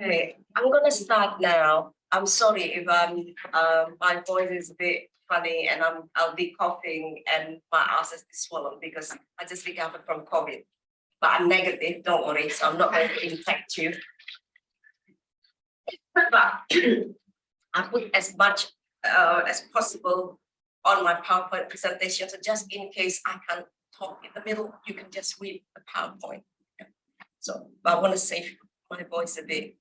Okay, I'm gonna start now. I'm sorry if I'm, um, my voice is a bit funny and I'm, I'll be coughing and my ass is swollen because I just recovered from COVID. But I'm negative, don't worry, so I'm not going to infect you. But I put as much uh, as possible on my PowerPoint presentation, so just in case I can't talk in the middle, you can just read the PowerPoint. So I want to save my voice a bit.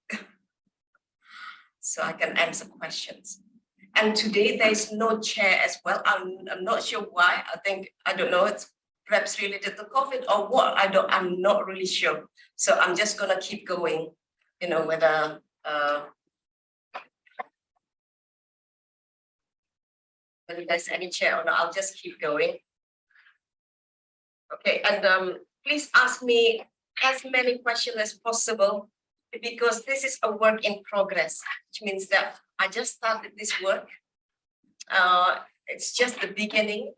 So I can answer questions. And today there is no chair as well. I'm, I'm not sure why. I think, I don't know, it's perhaps related to COVID or what. I don't, I'm not really sure. So I'm just gonna keep going, you know, whether uh whether there's any chair or not, I'll just keep going. Okay, and um, please ask me as many questions as possible because this is a work in progress, which means that I just started this work. Uh, it's just the beginning.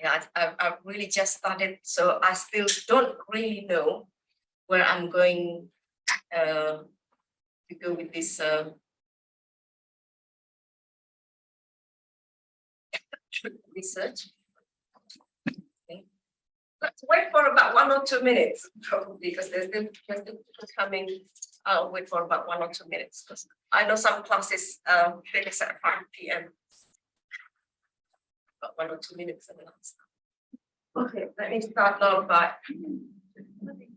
Yeah, I've, I've really just started, so I still don't really know where I'm going uh, to go with this uh, research. Let's wait for about one or two minutes, probably, because there's still people coming. I'll wait for about one or two minutes, because I know some classes uh, finish at five P.M. About one or two minutes and then I'll. Okay, let me start now by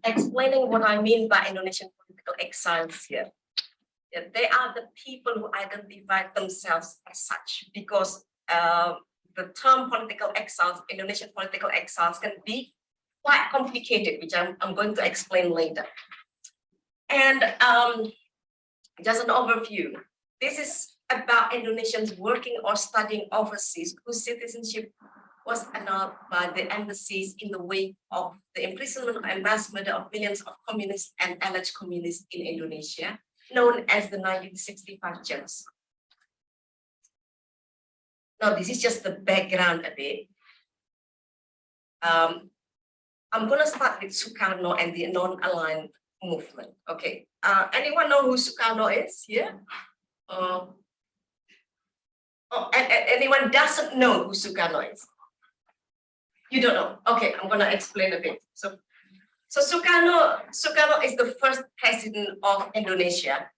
explaining what I mean by Indonesian political exiles here. Yeah, they are the people who identify themselves as such because uh, the term political exiles, Indonesian political exiles can be quite complicated, which I'm, I'm going to explain later. And um, just an overview. This is about Indonesians working or studying overseas whose citizenship was annulled by the embassies in the wake of the imprisonment and mass murder of millions of communists and alleged communists in Indonesia, known as the 1965 genocide. Now, this is just the background a bit. Um, I'm going to start with Sukarno and the non-aligned movement. Okay. Uh, anyone know who Sukarno is here? Uh, oh, and, and anyone doesn't know who Sukarno is? You don't know. Okay, I'm going to explain a bit. So, so Sukarno, Sukarno is the first president of Indonesia.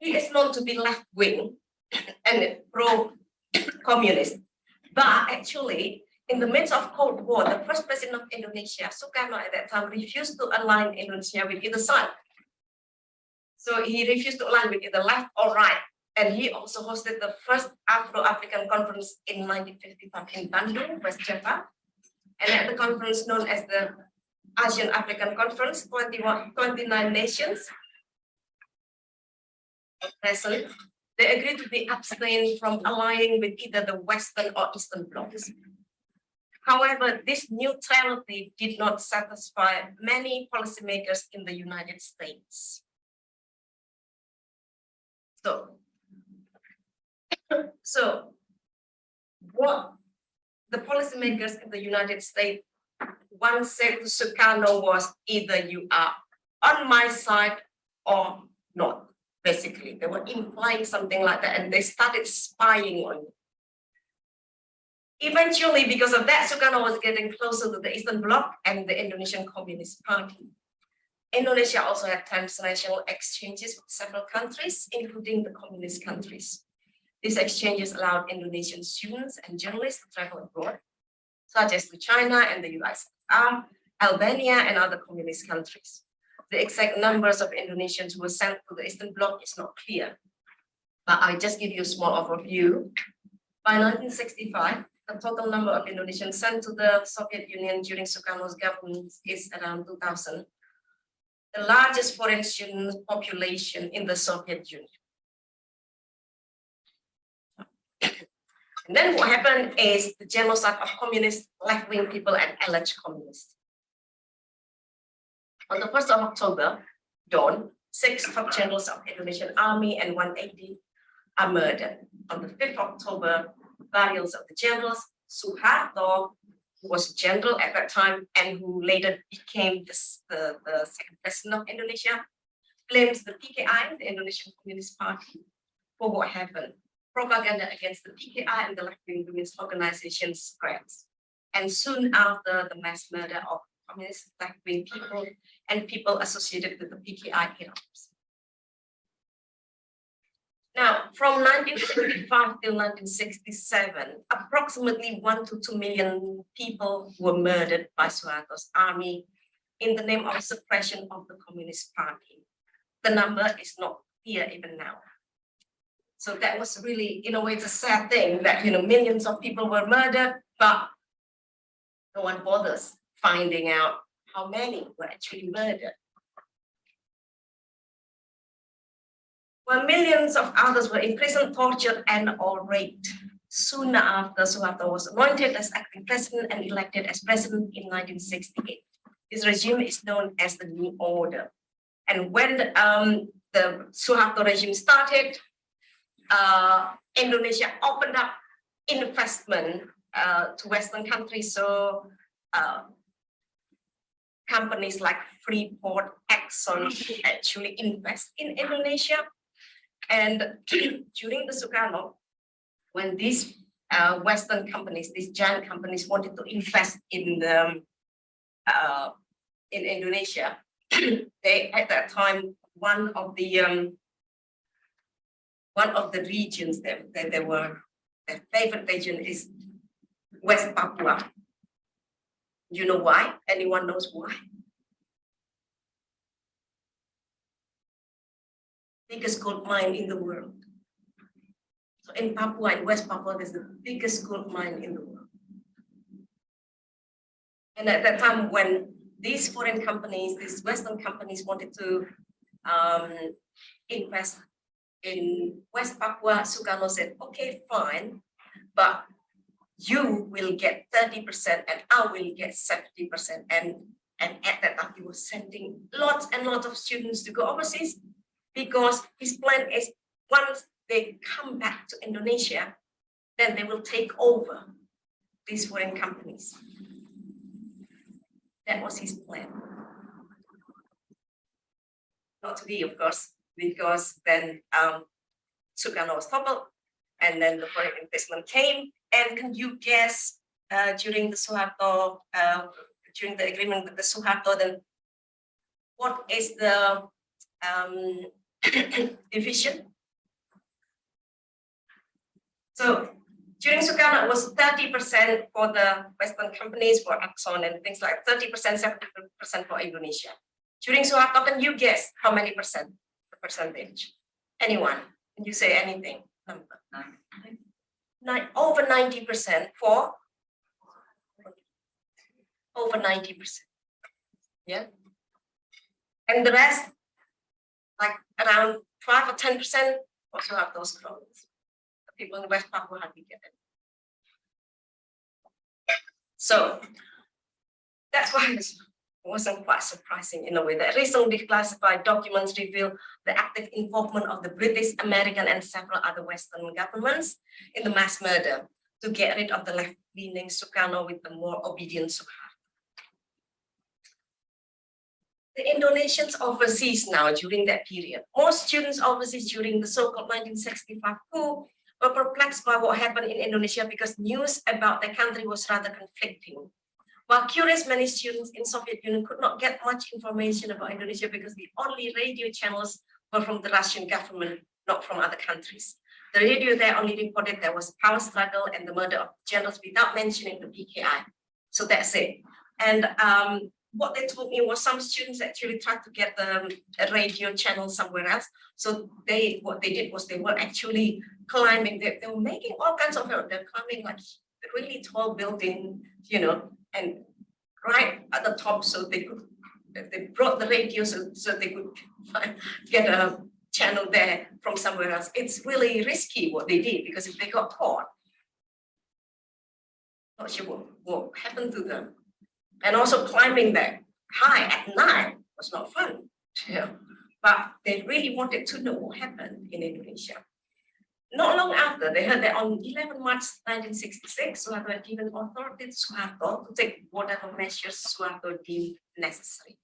He is known to be left-wing and pro-communist. But actually, in the midst of Cold War, the first president of Indonesia, Sukarno at that time, refused to align Indonesia with either side. So he refused to align with either left or right. And he also hosted the first Afro-African conference in 1955 in Bandung, West Java. And at the conference known as the Asian African Conference, 21, 29 nations present they agreed to be abstain from aligning with either the Western or Eastern blocs. However, this neutrality did not satisfy many policymakers in the United States. So, so what the policymakers in the United States once said to Sukarno was either you are on my side or not basically. They were implying something like that and they started spying on you. Eventually, because of that, Sukarno was getting closer to the Eastern Bloc and the Indonesian Communist Party. Indonesia also had transnational exchanges with several countries, including the communist countries. These exchanges allowed Indonesian students and journalists to travel abroad, such as to China and the US, Albania and other communist countries. The exact numbers of Indonesians who were sent to the Eastern Bloc is not clear, but I just give you a small overview. By 1965, the total number of Indonesians sent to the Soviet Union during Sukarno's government is around 2,000, the largest foreign student population in the Soviet Union. And then what happened is the genocide of communist left-wing people and alleged communists. On the 1st of October, dawn, six top generals of the Indonesian army and 180 are murdered. On the 5th of October, burials of the generals, Suharto, who was a general at that time and who later became this, the, the second president of Indonesia, blames the PKI, the Indonesian Communist Party, for what happened. Propaganda against the PKI and the left-wing women's organizations spreads. And soon after the mass murder of communist left-wing people and people associated with the PKI erupts. Now, from 1965 till 1967, approximately one to two million people were murdered by Suharto's army in the name of suppression of the Communist Party. The number is not here even now. So that was really, in a way, it's a sad thing that, you know, millions of people were murdered, but no one bothers finding out how many were actually murdered. While millions of others were imprisoned, tortured, and or raped. Soon after Suharto was anointed as acting president and elected as president in 1968. His regime is known as the New Order. And when um, the Suharto regime started, uh, Indonesia opened up investment uh, to Western countries. So uh, companies like Freeport, Exxon actually invest in Indonesia. And during the Sukarno, when these uh, Western companies, these giant companies wanted to invest in the, uh, in Indonesia, they at that time one of the um, one of the regions that, that they were their favorite region is West Papua. You know why? Anyone knows why? biggest gold mine in the world. So in Papua, in West Papua, there's the biggest gold mine in the world. And at that time, when these foreign companies, these Western companies wanted to um, invest in West Papua, Sukarno said, okay, fine, but you will get 30% and I will get 70%. And, and at that time, he was sending lots and lots of students to go overseas because his plan is once they come back to Indonesia, then they will take over these foreign companies. That was his plan. Not to be, of course, because then um, Sukarno was toppled and then the foreign investment came. And can you guess uh, during the Suharto, uh, during the agreement with the Suharto, then what is the um, division. So during Sukarno, it was 30% for the Western companies, for Exxon and things like 30%, 70% for Indonesia. During Suharto, can you guess how many percent, the percentage? Anyone? Can you say anything? Number? Nine, over 90% for? Over 90%. Yeah. And the rest like around five or ten percent also have those problems. The people in the West Papua hardly get it. So that's why wasn't quite surprising in a way that recently declassified documents reveal the active involvement of the British, American, and several other Western governments in the mass murder to get rid of the left-leaning Sukarno with the more obedient Suharto. the Indonesians overseas now during that period. Most students overseas during the so-called 1965 coup were perplexed by what happened in Indonesia because news about the country was rather conflicting. While curious, many students in Soviet Union could not get much information about Indonesia because the only radio channels were from the Russian government, not from other countries. The radio there only reported there was power struggle and the murder of generals without mentioning the PKI. So that's it. And um, what they told me was some students actually tried to get the a radio channel somewhere else. So they what they did was they were actually climbing, they, they were making all kinds of they're climbing like really tall building, you know, and right at the top so they could they brought the radio so, so they could get a channel there from somewhere else. It's really risky what they did because if they got caught, not sure what, what happened to them and also climbing that high at night was not fun. Yeah. But they really wanted to know what happened in Indonesia. Not long after, they heard that on 11 March 1966, Suharto given authority to Suharto to take whatever measures Suharto deemed necessary.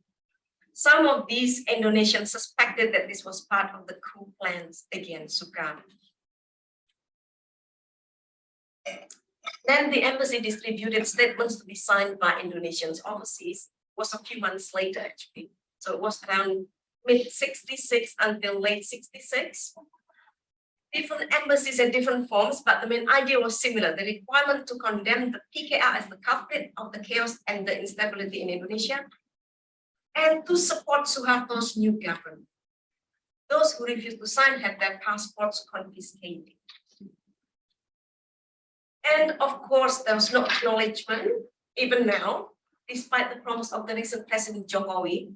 Some of these Indonesians suspected that this was part of the coup plans against Sukarno. Then the embassy distributed statements to be signed by Indonesians overseas was a few months later actually. So it was around mid 66 until late 66. Different embassies and different forms, but the main idea was similar. The requirement to condemn the PKI as the culprit of the chaos and the instability in Indonesia and to support Suharto's new government. Those who refused to sign had their passports confiscated. And of course, there was no acknowledgement, even now, despite the promise of the recent President Jokowi,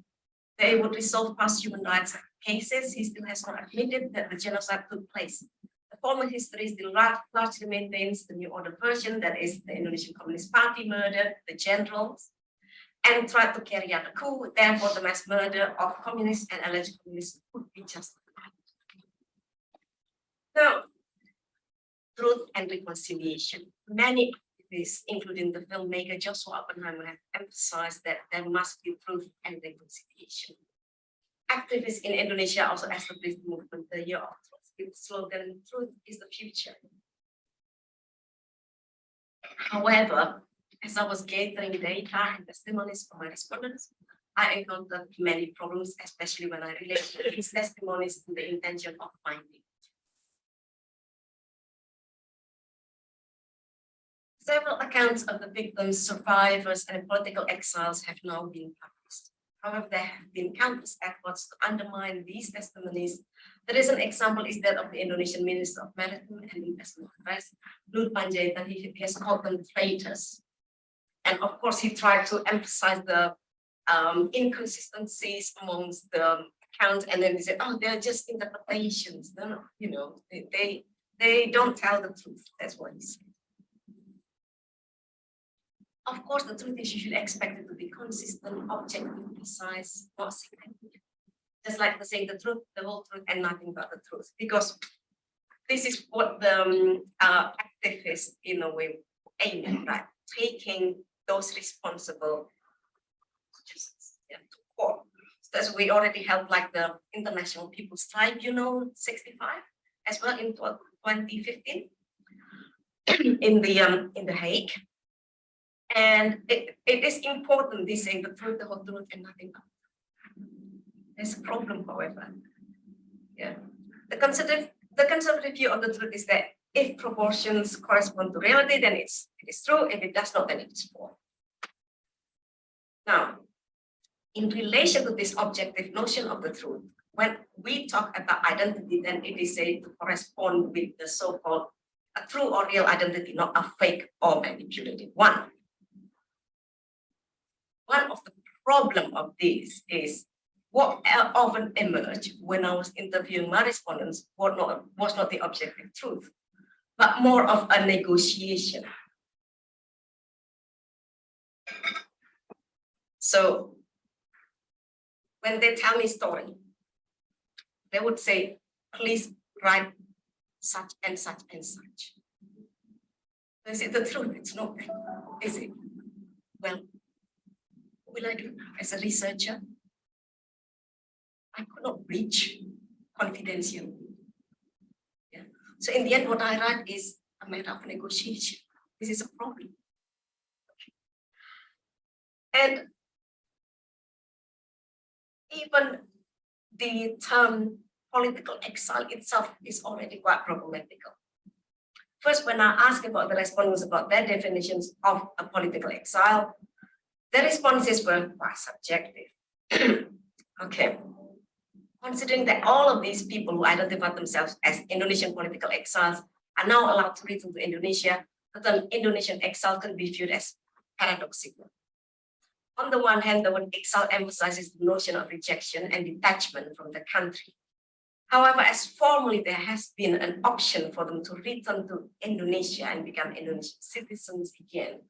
they would resolve past human rights cases, he still has not admitted that the genocide took place. The former history still largely maintains the new order version, that is the Indonesian Communist Party murdered the generals and tried to carry out a coup, therefore the mass murder of communists and alleged communists would be justified. Now, truth and reconciliation. Many activists, including the filmmaker Joshua Oppenheimer, have emphasized that there must be truth and reconciliation. Activists in Indonesia also established the movement The Year of Truth slogan, truth is the future. However, as I was gathering data and testimonies from my respondents, I encountered many problems, especially when I related these testimonies to the intention of finding Several accounts of the victims, survivors, and political exiles have now been published. However, there have been countless efforts to undermine these testimonies. The recent example is that of the Indonesian Minister of Maritime and Investment Affairs, Luhut Pandjaitan. He has called them traitors. And of course, he tried to emphasize the um, inconsistencies amongst the accounts, and then he said, "Oh, they're just interpretations. They're not, you know, they they, they don't tell the truth." That's what he said. Of course, the truth is you should expect it to be consistent, objective, precise, not significant. Just like the saying the truth, the whole truth, and nothing but the truth. Because this is what the um, uh, activists, in a way, aim at, right? Taking those responsible yeah, to court. So as we already held like the International People's Tribunal 65 as well in 2015 in the um, in the Hague and it, it is important, they say the truth, the whole truth, and nothing but. There's a problem, however. Yeah. The conservative, the conservative view of the truth is that if proportions correspond to reality, then it's it is true. If it does not, then it is false. Now, in relation to this objective notion of the truth, when we talk about identity, then it is said to correspond with the so-called true or real identity, not a fake or manipulated one one of the problem of this is what often emerged when I was interviewing my respondents was not, was not the objective truth, but more of a negotiation. So when they tell me story, they would say, please write such and such and such. Is it the truth? It's not, is it? Well, will I do as a researcher? I could not reach confidential. Yeah. So in the end, what I write is a matter of negotiation. This is a problem. And even the term political exile itself is already quite problematical. First, when I ask about the respondents about their definitions of a political exile, the responses were quite subjective. okay. Considering that all of these people who identify themselves as Indonesian political exiles are now allowed to return to Indonesia, the term Indonesian exile can be viewed as paradoxical. On the one hand, the word exile emphasizes the notion of rejection and detachment from the country. However, as formally there has been an option for them to return to Indonesia and become Indonesian citizens again,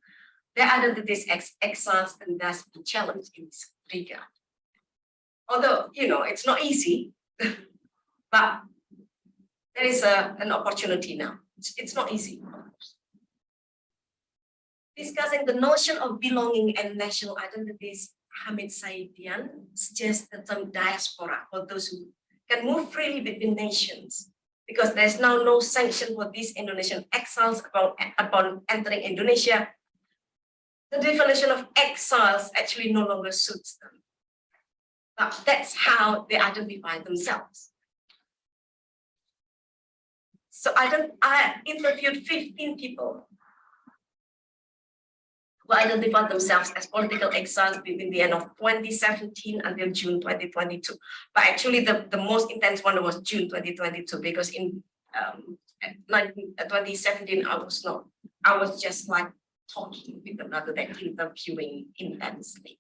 their identities ex exiles and thus be challenge in this regard. Although, you know, it's not easy, but there is a, an opportunity now. It's, it's not easy. Discussing the notion of belonging and national identities, Hamid Saidian suggests the term diaspora for those who can move freely between nations because there's now no sanction for these Indonesian exiles upon, upon entering Indonesia. The definition of exiles actually no longer suits them. But that's how they identify themselves. So I don't, I interviewed 15 people who identified themselves as political exiles between the end of 2017 until June 2022. But actually the, the most intense one was June 2022 because in um, 19, uh, 2017 I was not, I was just like talking with them rather than interviewing intensely.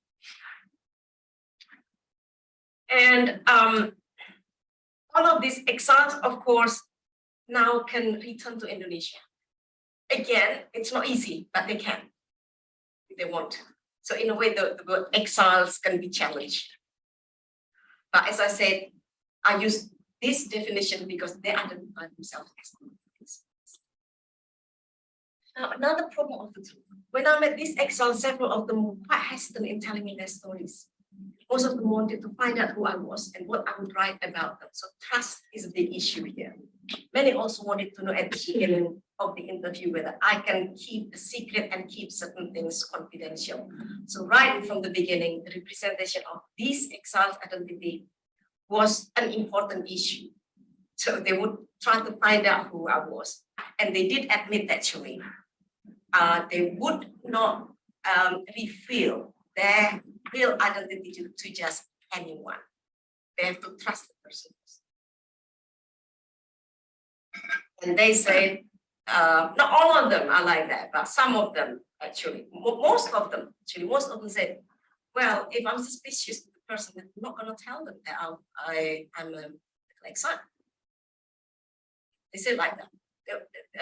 And um, all of these exiles, of course, now can return to Indonesia. Again, it's not easy, but they can if they want to. So in a way, the, the word exiles can be challenged. But as I said, I use this definition because they identify themselves as now, another problem of the. When I met these exiles, several of them were quite hesitant in telling me their stories. Most of them wanted to find out who I was and what I would write about them. So trust is a big issue here. Many also wanted to know at the beginning of the interview whether I can keep a secret and keep certain things confidential. So right from the beginning, the representation of these exiles identity was an important issue. So they would try to find out who I was. And they did admit that, actually, uh, they would not um, reveal their real identity to, to just anyone. They have to trust the person. And they say, uh, not all of them are like that, but some of them actually, most of them, actually, most of them say, well, if I'm suspicious of the person, I'm not going to tell them that I'm, I, I'm a like son. They say like that.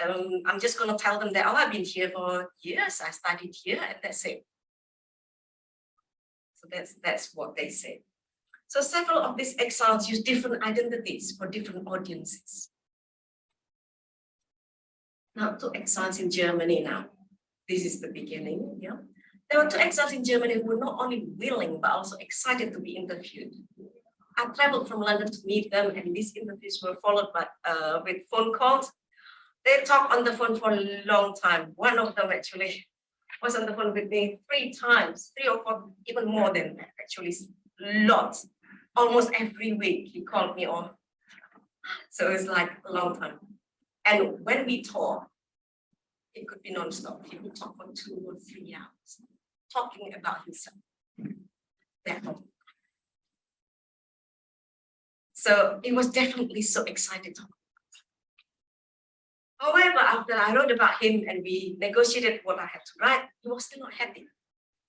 Um, I'm just going to tell them that, oh, I've been here for years, I studied here, and that's it. So that's, that's what they say. So several of these exiles use different identities for different audiences. Now two exiles in Germany now. This is the beginning, yeah. There were two exiles in Germany who were not only willing, but also excited to be interviewed. I traveled from London to meet them and these interviews were followed by uh, with phone calls. They talked on the phone for a long time. One of them actually was on the phone with me three times, three or four, even more than that, actually, lots. Almost every week he called me on. So it's like a long time. And when we talk, it could be non-stop. He would talk for two or three hours, talking about himself. So it was definitely so excited. However, after I wrote about him and we negotiated what I had to write, he was still not happy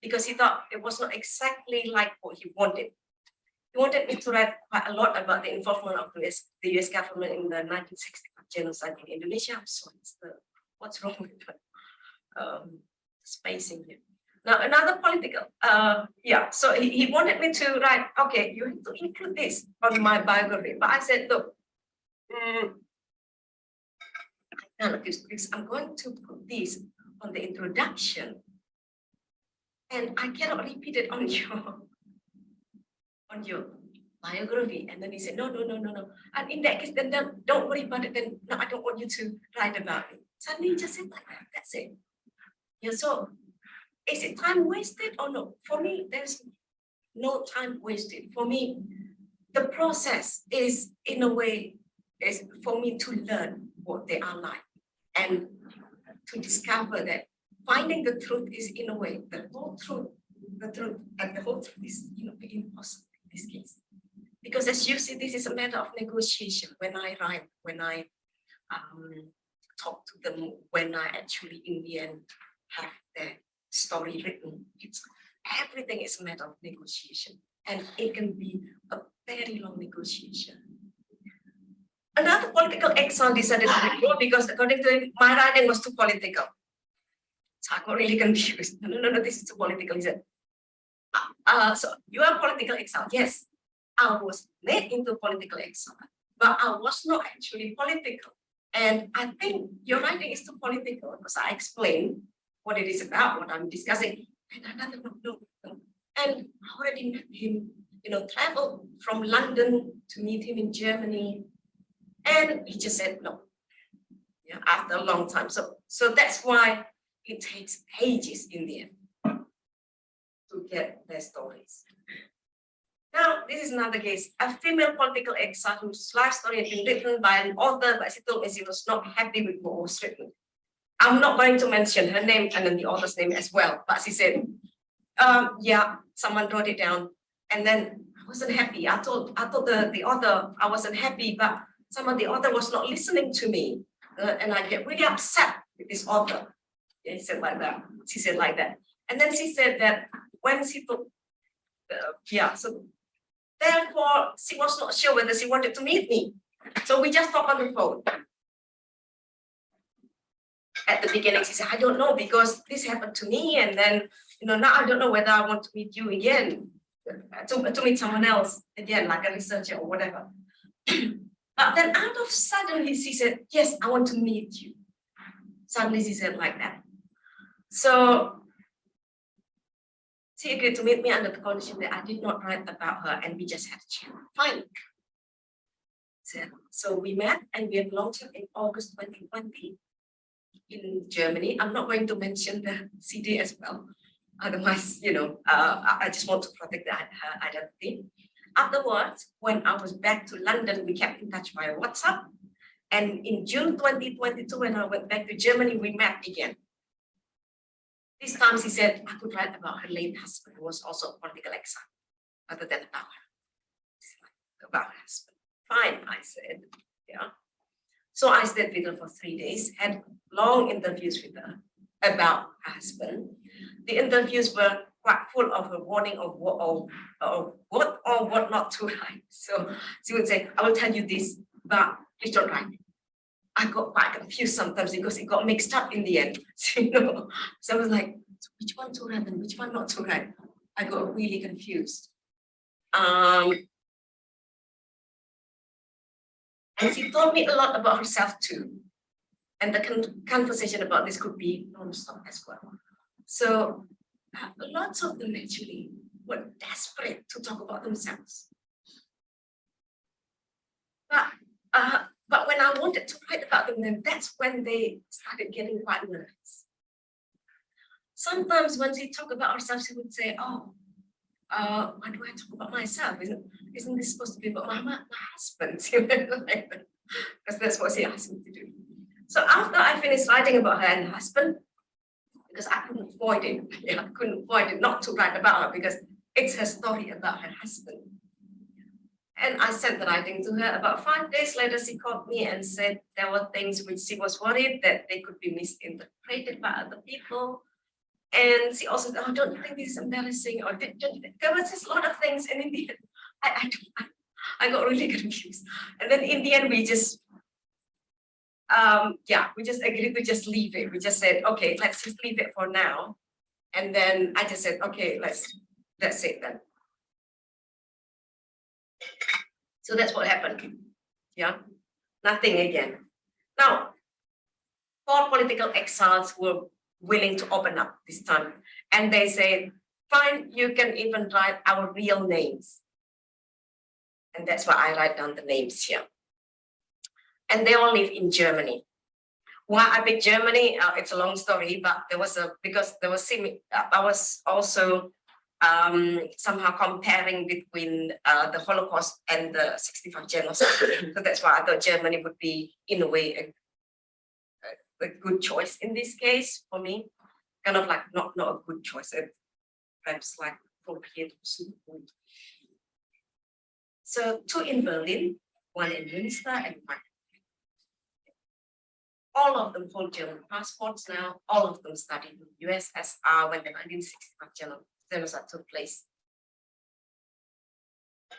because he thought it was not exactly like what he wanted. He wanted me to write quite a lot about the involvement of the US, the US government in the 1960 genocide in Indonesia. So the, what's wrong with um, spacing here? Now another political, uh, yeah. So he, he wanted me to write. Okay, you have to include this on my biography. But I said, look, mm, I'm going to put this on the introduction, and I cannot repeat it on your on your biography. And then he said, no, no, no, no, no. And in that case, then don't, worry about it. Then no, I don't want you to write about it. Suddenly he just said like that. That's it. Yeah, so is it time wasted or no? For me, there's no time wasted. For me, the process is in a way is for me to learn what they are like and to discover that finding the truth is in a way the whole truth, the truth and the whole truth is you know impossible in this case. Because as you see, this is a matter of negotiation. When I write, when I um, talk to them, when I actually in the end have their story written, it's everything is a matter of negotiation. And it can be a very long negotiation. Another political exile decided to withdraw because according to him, my writing was too political. So I got really confused. No, no, no, this is too political. He said, uh, so you are political exile. Yes, I was made into political exile, but I was not actually political. And I think your writing is too political because I explain what it is about, what I'm discussing. And another no, no, no. And I already met him you know, traveled from London to meet him in Germany. And he just said no. Yeah, after a long time. So, so that's why it takes ages in the end to get their stories. Now, this is another case. A female political exile whose life story had been written by an author, but she told me she was not happy with what was written. I'm not going to mention her name and then the author's name as well, but she said, um, yeah, someone wrote it down. And then I wasn't happy. I told, I told the, the author I wasn't happy, but some of the author was not listening to me. Uh, and I get really upset with this author. He said like that. She said like that. And then she said that when she took, uh, yeah, so therefore she was not sure whether she wanted to meet me. So we just talked on the phone. At the beginning, she said, I don't know because this happened to me. And then, you know, now I don't know whether I want to meet you again, uh, to, to meet someone else again, like a researcher or whatever. but then out of suddenly, she said, yes, I want to meet you. Suddenly she said like that. So she agreed to meet me under the condition that I did not write about her and we just had a chat. Fine. So, we met and we have launched in August 2020 in Germany. I'm not going to mention the CD as well. Otherwise, you know, uh, I just want to protect the, her identity. Afterwards, when I was back to London, we kept in touch via WhatsApp. And in June 2022, when I went back to Germany, we met again. This time she said I could write about her late husband who was also a political exile, other than about her. About her husband. Fine, I said. Yeah. So I stayed with her for three days, had long interviews with her about her husband. The interviews were quite full of a warning of what or, or what or what not to write. So she would say, I will tell you this, but please don't write. I got quite confused sometimes because it got mixed up in the end. So, you know, so I was like, which one to write and which one not to write? I got really confused. Um, and she told me a lot about herself too. And the con conversation about this could be non-stop as well. So lots of them actually were desperate to talk about themselves. But uh, but when I wanted to write about them, then that's when they started getting quite nervous. Sometimes when she talk about herself, she would say, oh, uh, why do I talk about myself? Isn't, isn't this supposed to be about my, my, my husband? Because that's what she asked me to do. So after I finished writing about her and her husband, because I couldn't avoid it, I couldn't avoid it not to write about her because it's her story about her husband. And I sent the writing to her. About five days later, she called me and said there were things which she was worried that they could be misinterpreted by other people. And she also said, oh, don't you think this is embarrassing or there was just a lot of things. And in the end, I, I, I got really confused. And then in the end, we just, um, yeah, we just agreed to just leave it. We just said, okay, let's just leave it for now. And then I just said, okay, let's, that's it then. So that's what happened. Yeah, nothing again. Now, four political exiles were willing to open up this time. And they said, fine, you can even write our real names. And that's why I write down the names here. And they all live in Germany. Why I picked Germany, uh, it's a long story, but there was a, because there was, uh, I was also um, somehow comparing between uh, the Holocaust and the 65 genocide. so that's why I thought Germany would be, in a way, a, a, good choice in this case for me. Kind of like not, not a good choice, perhaps like appropriate. So two in Berlin, one in Münster and one all of them hold German passports now. All of them studied in the USSR when the 1965 genocide took place.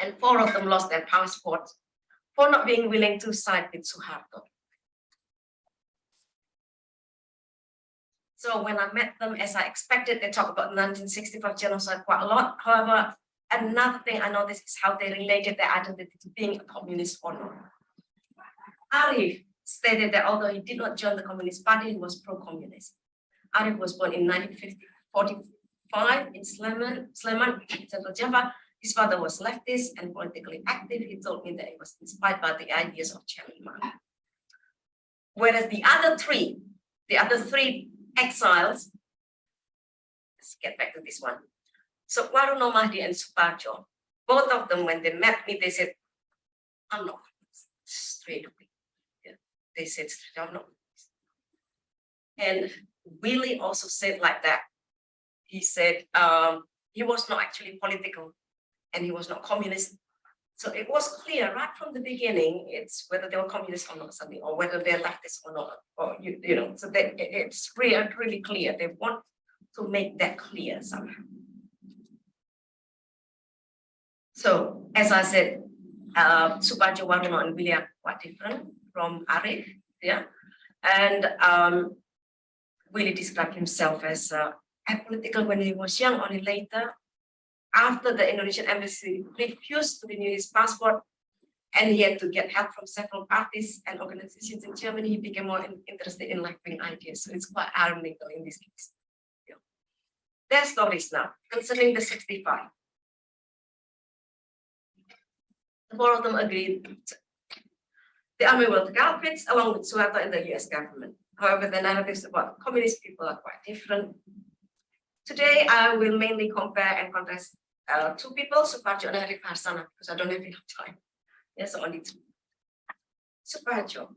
And four of them lost their passports for not being willing to side with Suharto. So when I met them, as I expected, they talk about 1965 genocide quite a lot. However, another thing I noticed is how they related their identity to being a communist or not. Arif stated that although he did not join the Communist Party, he was pro-communist. Arif was born in 1945 in Sleman, Sleman, Central Java. His father was leftist and politically active. He told me that he was inspired by the ideas of Chairman Mao. Whereas the other three, the other three exiles, let's get back to this one. So Waruno Mahdi and Suparjo, both of them, when they met me, they said, I'm not straight. They said, I'm not. And Willie also said like that. He said um, he was not actually political and he was not communist. So it was clear right from the beginning, it's whether they were communist or not something, or whether they're leftist or not, or you, you know, so that it's really, really clear. They want to make that clear somehow. So as I said, uh, Suparjo Waruno and William quite different from Arif, yeah. And um, Willie described himself as uh, apolitical when he was young, only later after the Indonesian embassy refused to renew his passport and he had to get help from several parties and organizations in Germany, he became more in, interested in left-wing ideas. So it's quite ironical in this case. Yeah. Their stories now concerning the 65. The four of them agreed the army were the culprits along with Suharto and the US government. However, the narratives about communist people are quite different. Today, I will mainly compare and contrast uh, two people, Suparjo and Arif Harsana, because I don't have enough time. Yes, only two. Suparjo.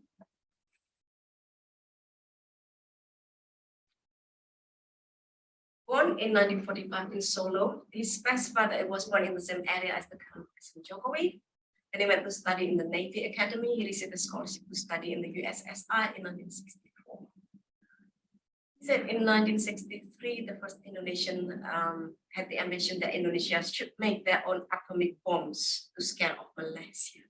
Born in 1945 in Solo, he specified that it was born in the same area as the campus in Jokowi. He went to study in the Navy Academy. He received a scholarship to study in the USSR in 1964. He said in 1963, the first Indonesian um, had the ambition that Indonesia should make their own atomic bombs to scare off Malaysia.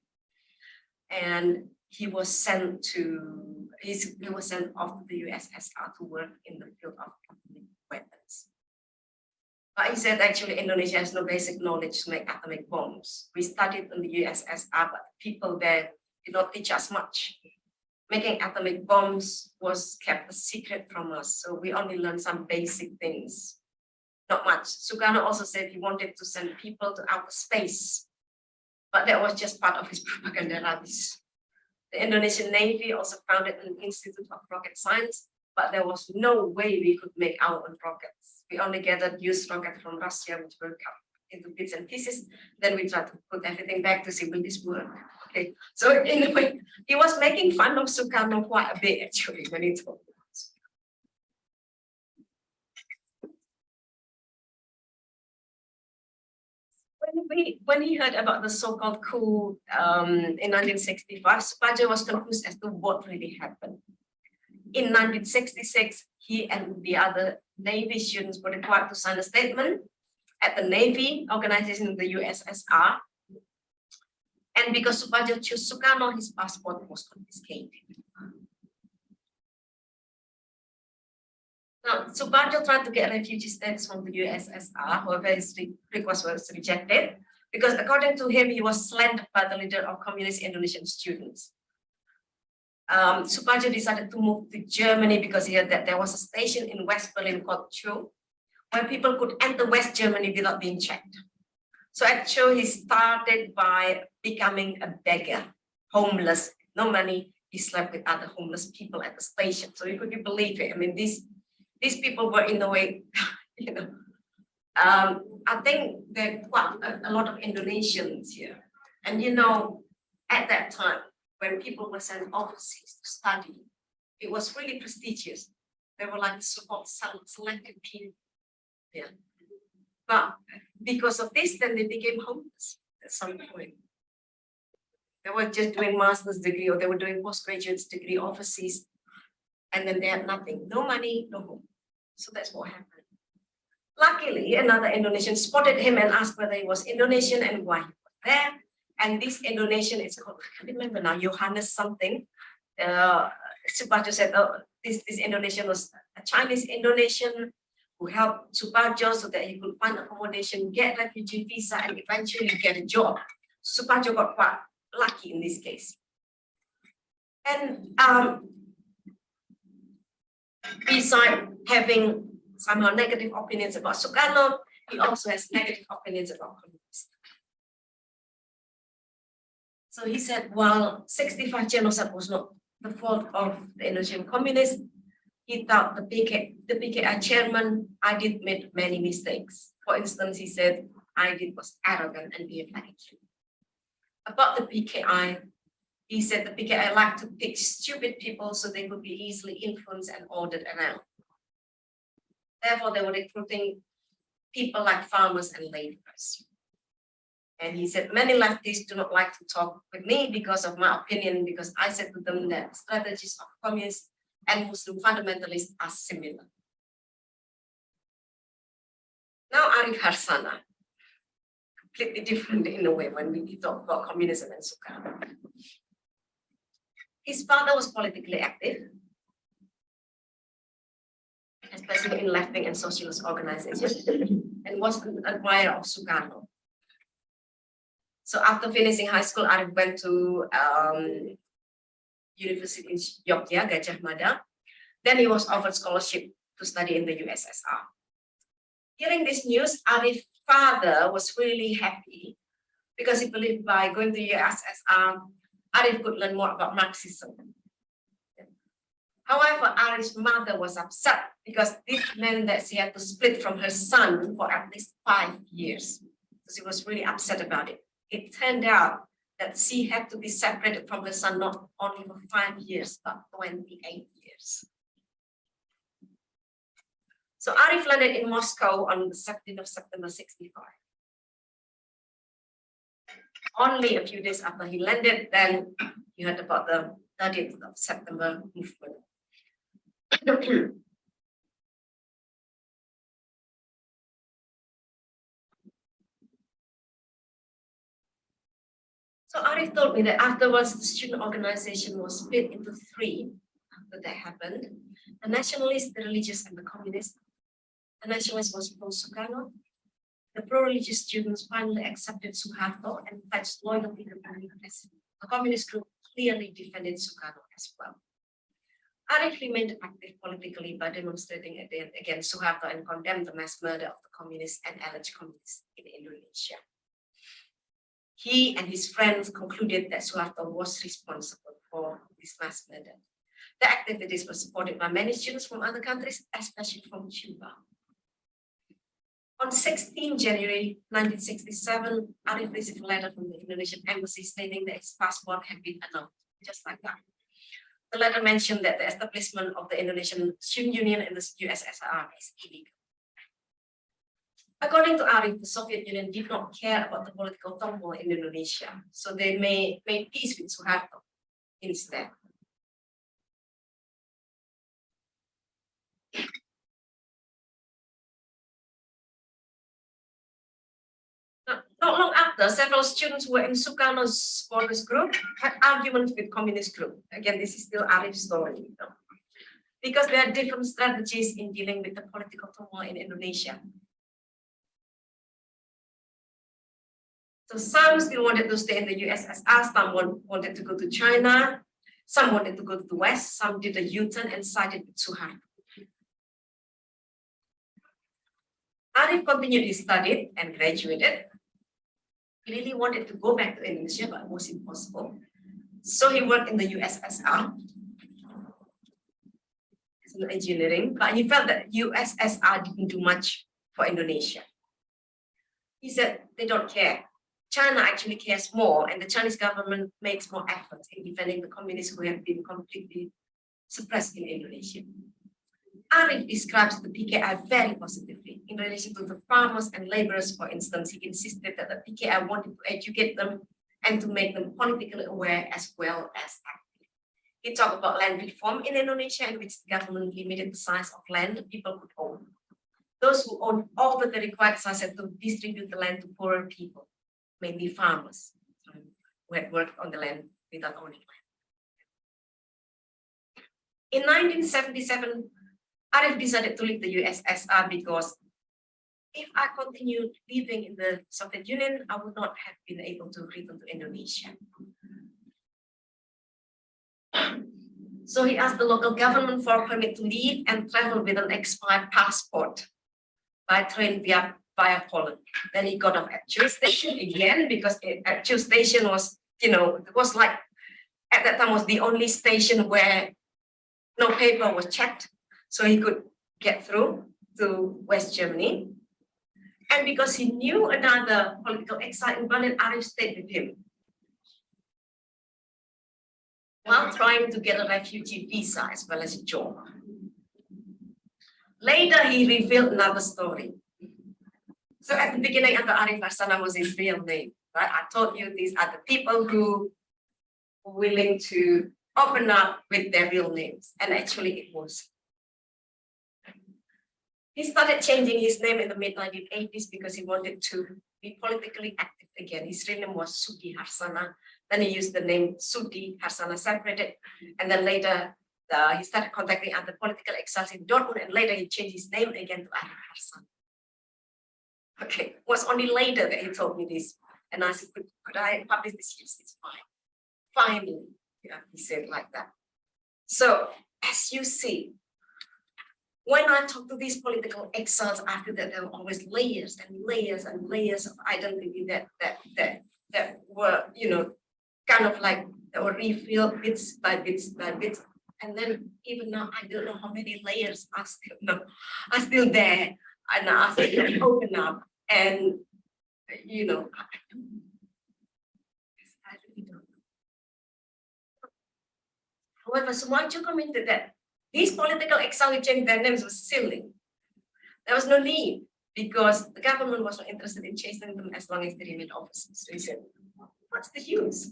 And he was sent to, he was sent off to the USSR to work in the field of atomic. But he said actually Indonesia has no basic knowledge to make atomic bombs. We studied in the USSR, but people there did not teach us much making atomic bombs was kept a secret from us. So we only learned some basic things, not much. Sukarno also said he wanted to send people to outer space, but that was just part of his propaganda rubbish. The Indonesian Navy also founded an Institute of Rocket Science, but there was no way we could make our own rockets. We only gathered news rockets from Russia, which were cut into bits and pieces. Then we tried to put everything back to see will this work. Okay, so in a way, he was making fun of Sukarno quite a bit actually when he us. When, we, when he heard about the so-called coup um, in 1965, Suparjo was confused as to what really happened. In 1966, he and the other Navy students were required to sign a statement at the Navy organization in the USSR and because Suparjo chose Sukarno, his passport was confiscated. Now, Suparjo tried to get refugee status from the USSR, however, his request was rejected because according to him, he was slandered by the leader of communist Indonesian students. Um, decided to move to Germany because he heard that there was a station in West Berlin called Zoo, where people could enter West Germany without being checked. So actually he started by becoming a beggar, homeless, no money. He slept with other homeless people at the station. So you could you believe it? I mean, these these people were in a way, you know, um, I think there are quite a, a lot of Indonesians here. And you know, at that time, when people were sent overseas to study, it was really prestigious. They were like so-called selected people. Yeah. But because of this, then they became homeless at some point. They were just doing master's degree or they were doing postgraduate degree overseas. And then they had nothing, no money, no home. So that's what happened. Luckily, another Indonesian spotted him and asked whether he was Indonesian and why he was there. And this Indonesian is called, I can't remember now, Johannes something. Uh, Suparjo said, oh, this, this Indonesian was a Chinese Indonesian who helped Suparjo so that he could find accommodation, get refugee visa, and eventually get a job. Suparjo got quite lucky in this case. And um, besides having somehow negative opinions about Sukarno, he also has negative opinions about So he said, while 65 genocide was not the fault of the Indonesian communists, he thought the PK, the PKI chairman, Aidit make many mistakes. For instance, he said, Aidit was arrogant and behaved like. About the PKI, he said the PKI liked to pick stupid people so they could be easily influenced and ordered around. Therefore, they were recruiting people like farmers and laborers. And he said, many leftists do not like to talk with me because of my opinion, because I said to them that strategies of communists and Muslim fundamentalists are similar. Now Arif Harsana, completely different in a way when we talk about communism and Sukarno. His father was politically active, especially in left-wing and socialist organizations, and was an admirer of Sukarno. So after finishing high school, Arif went to um, University in Yogyakarta, Gajah Mada. Then he was offered scholarship to study in the USSR. Hearing this news, Arif's father was really happy because he believed by going to USSR, Arif could learn more about Marxism. However, Arif's mother was upset because this meant that she had to split from her son for at least five years. So she was really upset about it. It turned out that she had to be separated from her son not only for five years, but 28 years. So Arif landed in Moscow on the 17th of September 65. Only a few days after he landed, then you heard about the 30th of September movement. So Arif told me that afterwards the student organization was split into three after that happened. The nationalists, the religious, and the communists. The nationalists was pro-Sukarno. The pro-religious students finally accepted Suharto and pledged loyalty to the communists. The communist group clearly defended Sukarno as well. Arif remained active politically by demonstrating against Suharto and condemned the mass murder of the communists and alleged communists in Indonesia. He and his friends concluded that Suharto was responsible for this mass murder. The activities were supported by many students from other countries, especially from Cuba. On 16 January 1967, Arif received a letter from the Indonesian embassy stating that his passport had been annulled, just like that. The letter mentioned that the establishment of the Indonesian Student Union in the USSR is illegal. According to Arif, the Soviet Union did not care about the political turmoil in Indonesia, so they made, made peace with Suharto instead. Not long after, several students were in Sukarno's supporters group had arguments with communist group. Again, this is still Arif's story. You know? Because there are different strategies in dealing with the political turmoil in Indonesia. So some still wanted to stay in the USSR, some wanted to go to China, some wanted to go to the West, some did a U-turn and sided with Suharto. Arif continued his study and graduated. He really wanted to go back to Indonesia, but it was impossible. So he worked in the USSR as an engineering, but he felt that USSR didn't do much for Indonesia. He said they don't care. China actually cares more and the Chinese government makes more efforts in defending the communists who have been completely suppressed in Indonesia. Arif describes the PKI very positively in relation to the farmers and laborers, for instance. He insisted that the PKI wanted to educate them and to make them politically aware as well as active. He talked about land reform in Indonesia in which the government limited the size of land people could own. Those who owned over the required size had to distribute the land to poorer people mainly farmers um, who had worked on the land without owning land. In 1977, Arif decided to leave the USSR because if I continued living in the Soviet Union, I would not have been able to return to Indonesia. So he asked the local government for a permit to leave and travel with an expired passport by train via via Poland. Then he got off at Chil station again because it, at Chil station was you know, it was like, at that time was the only station where no paper was checked. So he could get through to West Germany. And because he knew another political exile in Berlin, Arif stayed with him. While trying to get a refugee visa as well as a job. Later, he revealed another story. So at the beginning, Anta Arif Harsana was his real name. Right? I told you these are the people who were willing to open up with their real names. And actually it was. He started changing his name in the mid-1980s because he wanted to be politically active again. His real name was Sudi Harsana. Then he used the name Sudi Harsana separated. And then later uh, he started contacting other political exiles in Dortmund and later he changed his name again to Arif Harsana. Okay, it was only later that he told me this. And I said, could, could I publish this? Yes, it's fine. Finally, yeah, he said like that. So as you see, when I talk to these political exiles after that, there were always layers and layers and layers of identity that that that that were, you know, kind of like that were refilled bits by bits by bits. And then even now, I don't know how many layers are still no, are still there and are still open up. And you know, I really don't know. However, Sumarjo commented that these political exiles changed their names was silly. There was no need because the government was not interested in chasing them as long as they remained officers. So he said, what's the use?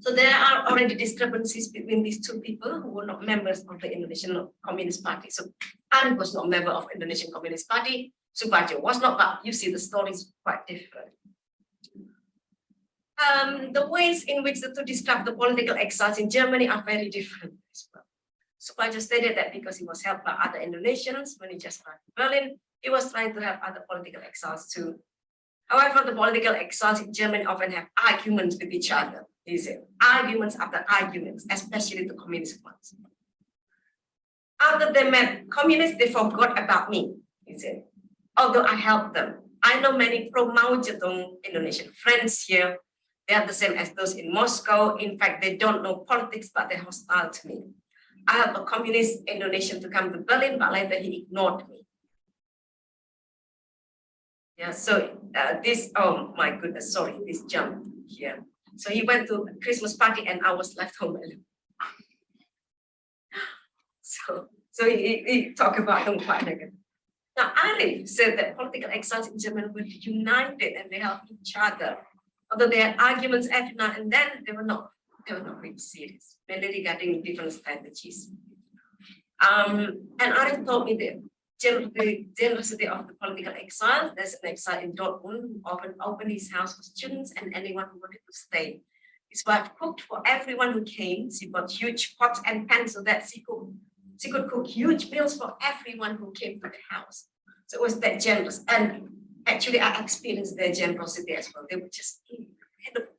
So there are already discrepancies between these two people who were not members of the Indonesian Communist Party. So Arif was not a member of Indonesian Communist Party. Suparjo was not, but you see the story is quite different um, the ways in which the two describe the political exiles in Germany are very different as well. Just stated that because he was helped by other Indonesians when he just arrived in Berlin, he was trying to help other political exiles too. However, the political exiles in Germany often have arguments with each other. He said, arguments after arguments, especially the communist ones. After they met communists, they forgot about me, he said. Although I helped them, I know many pro-Mao Zedong Indonesian friends here they are the same as those in Moscow. In fact, they don't know politics, but they're hostile to me. I have a communist Indonesian to come to Berlin, but later he ignored me. Yeah, so uh, this, oh my goodness, sorry, this jump here. So he went to Christmas party and I was left home alone. So, so he, he talked about quite negative. Now, Arif said that political exiles in Germany were united and they helped each other although they had arguments every now and then, they were not they were not really serious, mainly regarding different strategies. Um, and Arif told me that the generosity of the political exile, there's an exile in Dortmund who often opened his house for students and anyone who wanted to stay. His wife cooked for everyone who came. She bought huge pots and pans so that she could, she could cook huge meals for everyone who came to the house. So it was that generous. And actually I experienced their generosity as well. They were just incredible.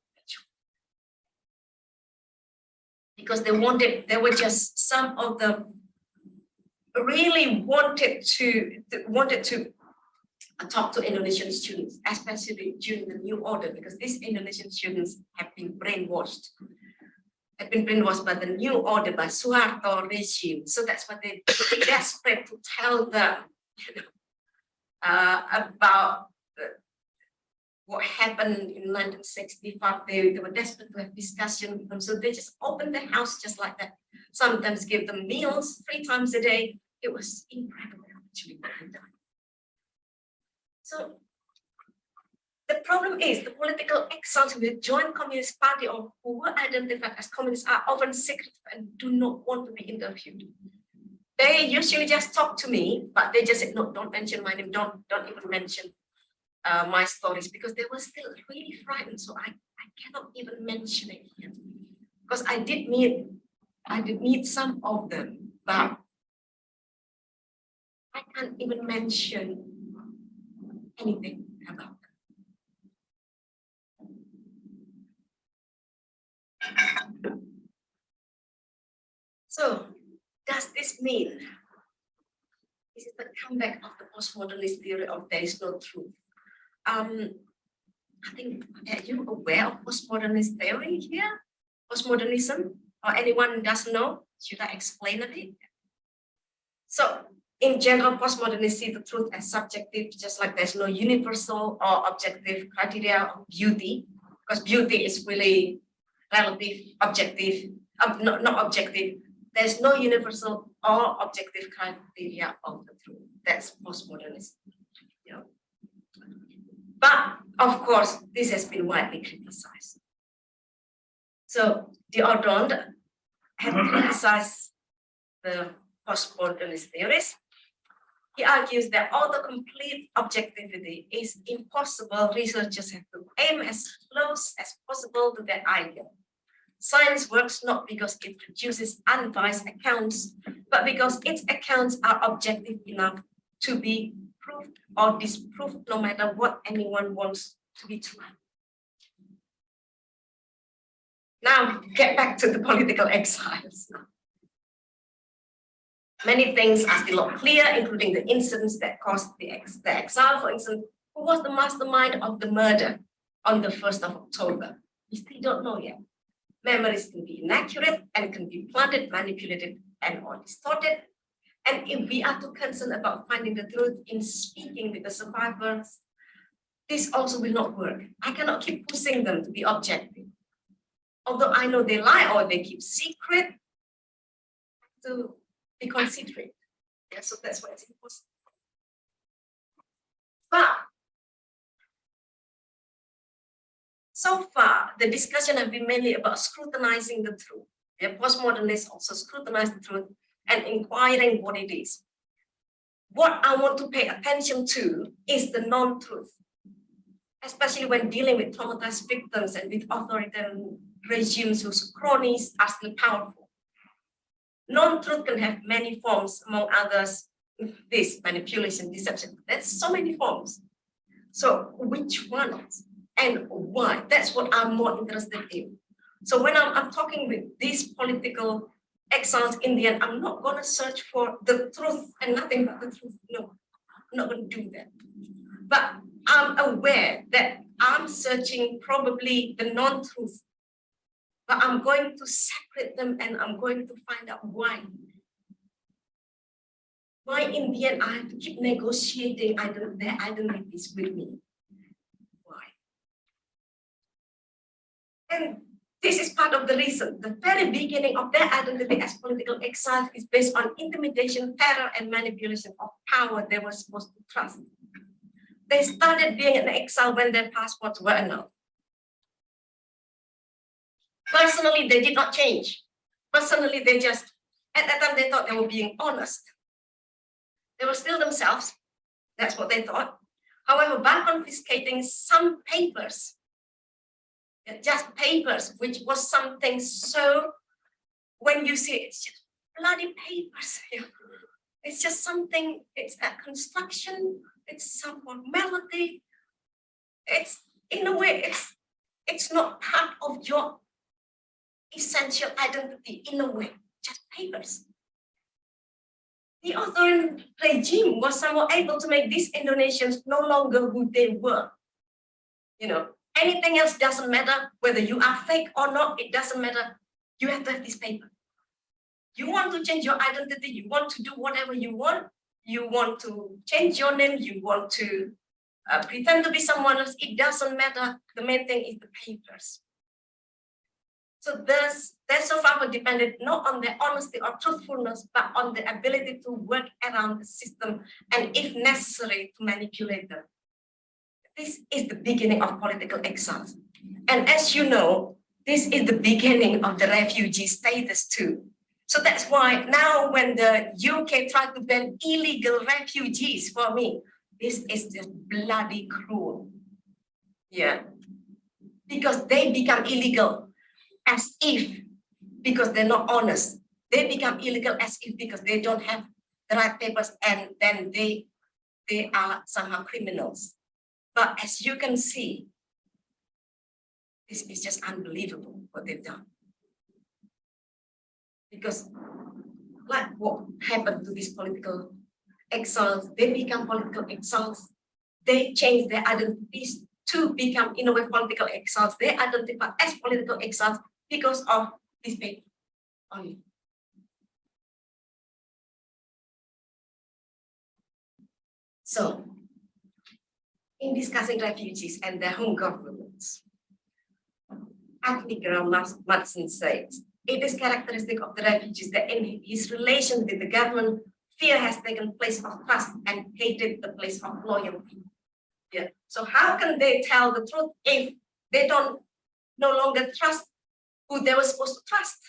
Because they wanted, they were just some of them really wanted to wanted to talk to Indonesian students, especially during the new order, because these Indonesian students have been brainwashed, have been brainwashed by the new order, by Suharto regime. So that's what they desperate to tell them, you know, uh, about what happened in 1965. They, they were desperate to have discussion with them. So they just opened the house just like that. Sometimes give them meals three times a day. It was incredible they done. So the problem is the political exiles who join Communist Party or who were identified as communists are often secretive and do not want to be interviewed they usually just talk to me, but they just said, no, don't mention my name, don't, don't even mention uh, my stories because they were still really frightened. So I, I cannot even mention it here because I did meet, I did meet some of them, but I can't even mention anything about them. So does this mean this is the comeback of the postmodernist theory of there is no truth? Um, I think, are you aware of postmodernist theory here? Postmodernism? Or anyone doesn't know? Should I explain a bit? So in general, postmodernists see the truth as subjective, just like there's no universal or objective criteria of beauty, because beauty is really relative, objective, uh, not, not objective. There's no universal or objective criteria of the truth. That's postmodernist. You know. But of course, this has been widely criticized. So the Audond had criticized the postmodernist theories he argues that although complete objectivity is impossible, researchers have to aim as close as possible to that ideal. Science works not because it produces unbiased accounts, but because its accounts are objective enough to be proved or disproved no matter what anyone wants to be true. Now, get back to the political exiles. Many things are still not clear, including the incidents that caused the, ex the exile. For instance, who was the mastermind of the murder on the 1st of October? We still don't know yet. Memories can be inaccurate and can be planted, manipulated, and or distorted. And if we are too concerned about finding the truth in speaking with the survivors, this also will not work. I cannot keep pushing them to be objective. Although I know they lie or they keep secret, to be considerate. Yeah, so that's why it's important. But so far, the discussion has been mainly about scrutinizing the truth. The postmodernists also scrutinize the truth and inquiring what it is. What I want to pay attention to is the non-truth, especially when dealing with traumatized victims and with authoritarian regimes whose cronies are still powerful. Non-truth can have many forms, among others, this manipulation, deception. There's so many forms. So which ones and why? That's what I'm more interested in. So when I'm, I'm talking with these political exiles in the end, I'm not going to search for the truth and nothing but the truth. No, I'm not going to do that. But I'm aware that I'm searching probably the non-truth but I'm going to separate them and I'm going to find out why. Why in the end I have to keep negotiating their identities with me. Why? And this is part of the reason. The very beginning of their identity as political exiles is based on intimidation, terror, and manipulation of power they were supposed to trust. They started being an exile when their passports were annulled. Personally, they did not change. Personally, they just, at that time, they thought they were being honest. They were still themselves. That's what they thought. However, by confiscating some papers, just papers, which was something so, when you see it's just bloody papers. It's just something, it's a construction, it's some formality. It's, in a way, it's, it's not part of your essential identity in a way, just papers. The authoritarian regime was somehow able to make these Indonesians no longer who they were. You know, anything else doesn't matter, whether you are fake or not, it doesn't matter. You have to have this paper. You want to change your identity, you want to do whatever you want, you want to change your name, you want to uh, pretend to be someone else, it doesn't matter. The main thing is the papers. So this, their survival depended not on their honesty or truthfulness, but on the ability to work around the system and if necessary to manipulate them. This is the beginning of political exile. And as you know, this is the beginning of the refugee status too. So that's why now when the UK tried to ban illegal refugees for me, this is just bloody cruel. Yeah. Because they become illegal as if because they're not honest. They become illegal as if because they don't have the right papers and then they they are somehow criminals. But as you can see, this is just unbelievable what they've done. Because like what happened to these political exiles, they become political exiles. They change their identities to become in a way political exiles. They identify as political exiles because of this paper only. So, in discussing refugees and their home governments, Anthony Graham Matson says, it is characteristic of the refugees that in his relation with the government, fear has taken place of trust and hated the place of loyalty. Yeah. So how can they tell the truth if they don't no longer trust who they were supposed to trust?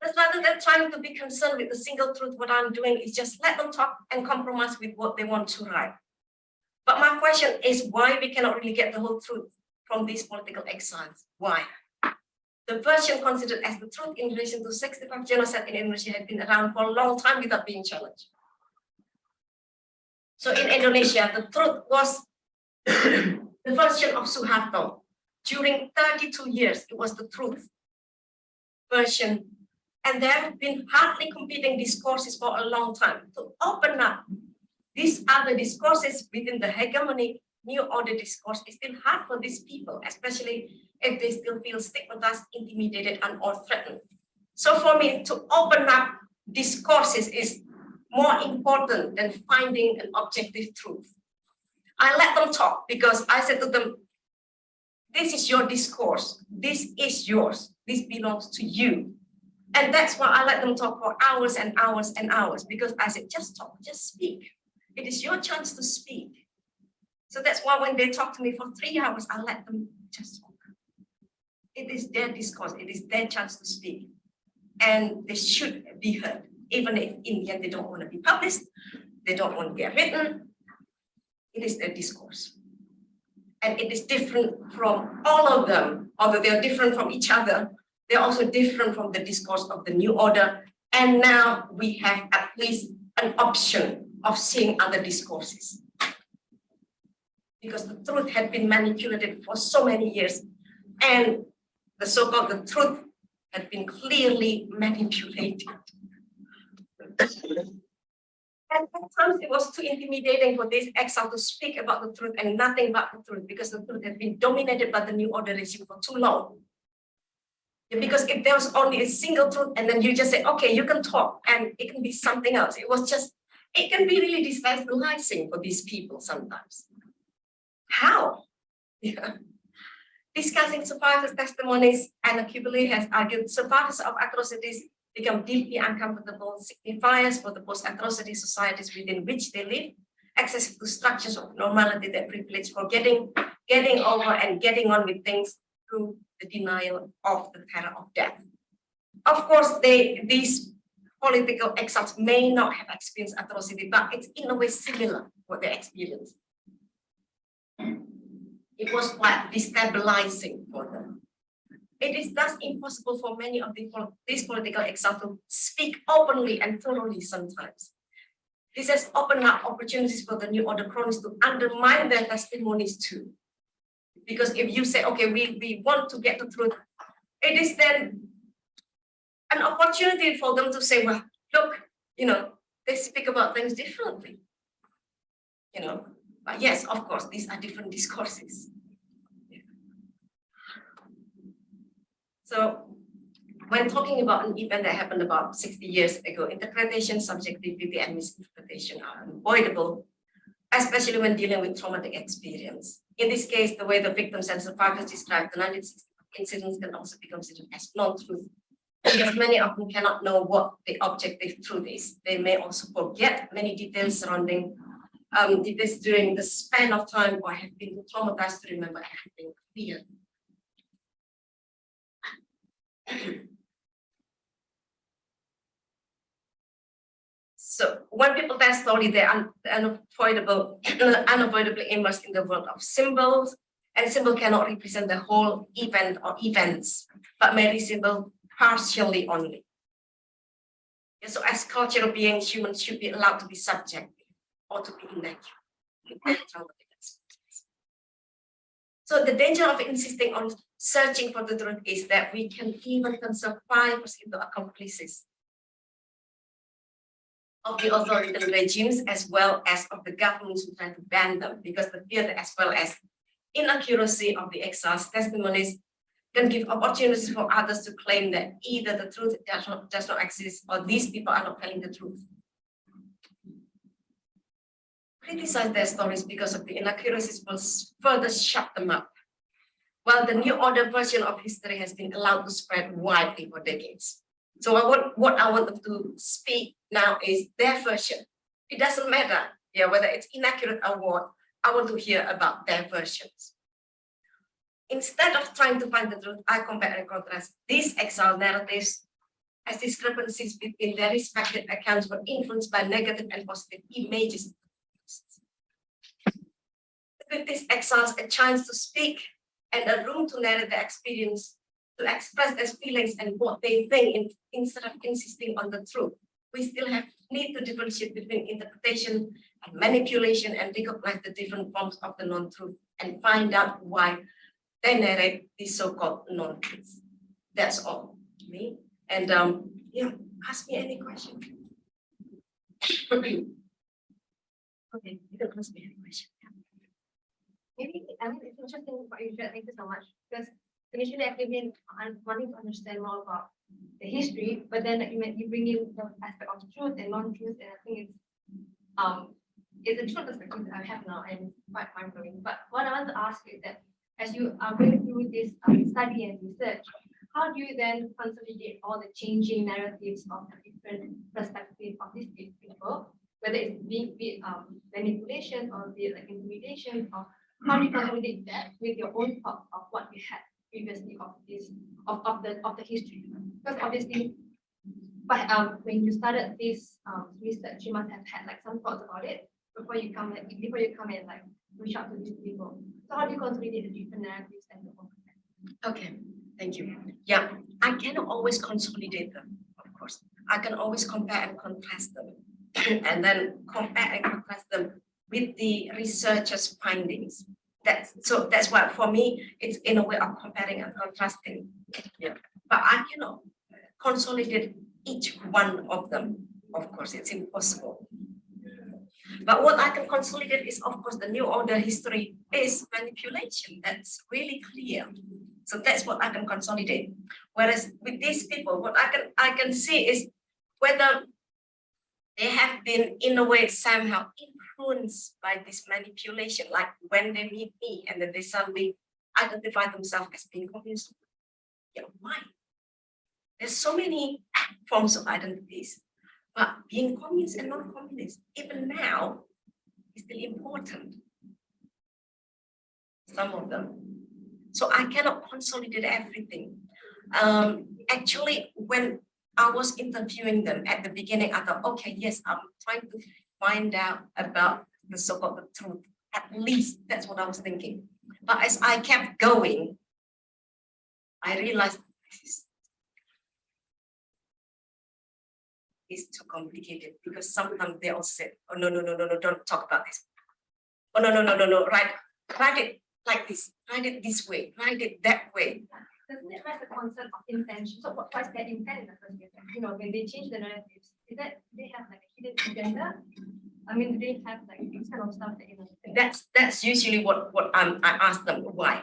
That's rather than trying to be concerned with the single truth, what I'm doing is just let them talk and compromise with what they want to write. But my question is why we cannot really get the whole truth from these political exiles? Why? The version considered as the truth in relation to 65 genocide in Indonesia had been around for a long time without being challenged. So in Indonesia, the truth was the version of Suharto. During 32 years, it was the truth version. And there have been hardly competing discourses for a long time to open up these other discourses within the hegemony new order discourse is still hard for these people, especially if they still feel stigmatized, intimidated, and or threatened. So for me, to open up discourses is more important than finding an objective truth. I let them talk because I said to them, this is your discourse. This is yours. This belongs to you. And that's why I let them talk for hours and hours and hours because I said, just talk, just speak. It is your chance to speak. So that's why when they talk to me for three hours, I let them just talk. It is their discourse, it is their chance to speak. And they should be heard, even if in the end they don't want to be published, they don't want to get written. It is their discourse. And it is different from all of them, although they are different from each other, they're also different from the discourse of the new order. And now we have at least an option of seeing other discourses because the truth had been manipulated for so many years and the so-called the truth had been clearly manipulated. And sometimes it was too intimidating for this exile to speak about the truth and nothing but the truth because the truth had been dominated by the new order regime for too long. Because if there was only a single truth and then you just say, okay, you can talk and it can be something else. It was just, it can be really destabilizing for these people sometimes. How? Yeah. Discussing survivors' testimonies, Anna Kubeli has argued survivors of atrocities become deeply uncomfortable signifiers for the post-atrocity societies within which they live, access to structures of normality that privilege for getting, getting over and getting on with things through the denial of the terror of death. Of course, they these political exiles may not have experienced atrocity, but it's in a way similar what they experience it was quite destabilizing for them. It is thus impossible for many of the, these political exiles to speak openly and thoroughly sometimes. This has opened up opportunities for the New Order cronies to undermine their testimonies too. Because if you say, okay, we, we want to get the truth, it is then an opportunity for them to say, well, look, you know, they speak about things differently. You know, but yes, of course, these are different discourses. So when talking about an event that happened about 60 years ago, interpretation, subjectivity, and misinterpretation are unavoidable, especially when dealing with traumatic experience. In this case, the way the victims and survivors describe the 1960 incidents can also be considered as non-truth because many of them cannot know what the objective truth is. They may also forget many details surrounding um, during the span of time or have been traumatized to remember everything clearly. So when people tell story, they're unavoidable, unavoidably immersed in the world of symbols, and symbol cannot represent the whole event or events, but may resemble partially only. so as cultural beings, humans should be allowed to be subject or to be inaccurate. So the danger of insisting on searching for the truth is that we can even turn survivors into accomplices of the authoritarian regimes as well as of the governments who try to ban them because the fear as well as inaccuracy of the exiles testimonies can give opportunities for others to claim that either the truth does not, does not exist or these people are not telling the truth. Criticize their stories because of the inaccuracies will further shut them up. While the new order version of history has been allowed to spread widely for decades. So I want, what I want to speak now is their version. It doesn't matter yeah, whether it's inaccurate or what, I want to hear about their versions. Instead of trying to find the truth, I compare and contrast these exile narratives as discrepancies between their respective accounts were influenced by negative and positive images. With these exiles a chance to speak and a room to narrate their experience, to express their feelings and what they think in, instead of insisting on the truth. We still have need to differentiate between interpretation and manipulation and recognize the different forms of the non-truth and find out why they narrate these so-called non-truths. That's all me. And um, yeah, ask me any question. okay, you can ask me any question. Maybe, I mean, it's interesting what you thank you so much, because initially I came in on wanting to understand more about the history, but then you you bring in the aspect of truth and non-truth, and I think it's um it's a different perspective that I have now and quite mind-blowing. But what I want to ask is that as you are going through this um, study and research, how do you then consolidate all the changing narratives of the different perspectives of these people, whether it's be, be um, manipulation or be like intimidation or how do you consolidate that with your own thought of what you had previously of this of, of the of the history? Because obviously, but um, when you started this um, research, you must have had like some thoughts about it before you come and before you come and like reach out to these people. So how do you consolidate the different narratives and the Okay, thank you. Yeah, I cannot always consolidate them, of course. I can always compare and contrast them and then compare and contrast them with the researchers' findings. That's so that's why for me it's in a way of comparing and contrasting. Yeah, but I cannot consolidate each one of them. Of course, it's impossible. But what I can consolidate is, of course, the new order history is manipulation. That's really clear. So that's what I can consolidate. Whereas with these people, what I can I can see is whether they have been in a way somehow influenced by this manipulation, like when they meet me and then they suddenly identify themselves as being communist. Yeah, why? There's so many forms of identities, but being communist and non-communist, even now, is still important. Some of them. So I cannot consolidate everything. Um, actually, when I was interviewing them at the beginning, I thought, okay, yes, I'm trying to find out about the so-called truth. At least that's what I was thinking. But as I kept going, I realized this is too complicated because sometimes they all said, oh no, no, no, no, no, don't talk about this. Oh no, no, no, no, no, write, write it like this, write it this way, write it that way. Doesn't it raise the concept of intention? So what was their intent in the first place? You know, when they change the narratives, is that they have like a hidden agenda? I mean, do they have like this kind of stuff that you know? That's that's usually what what um, I ask them why.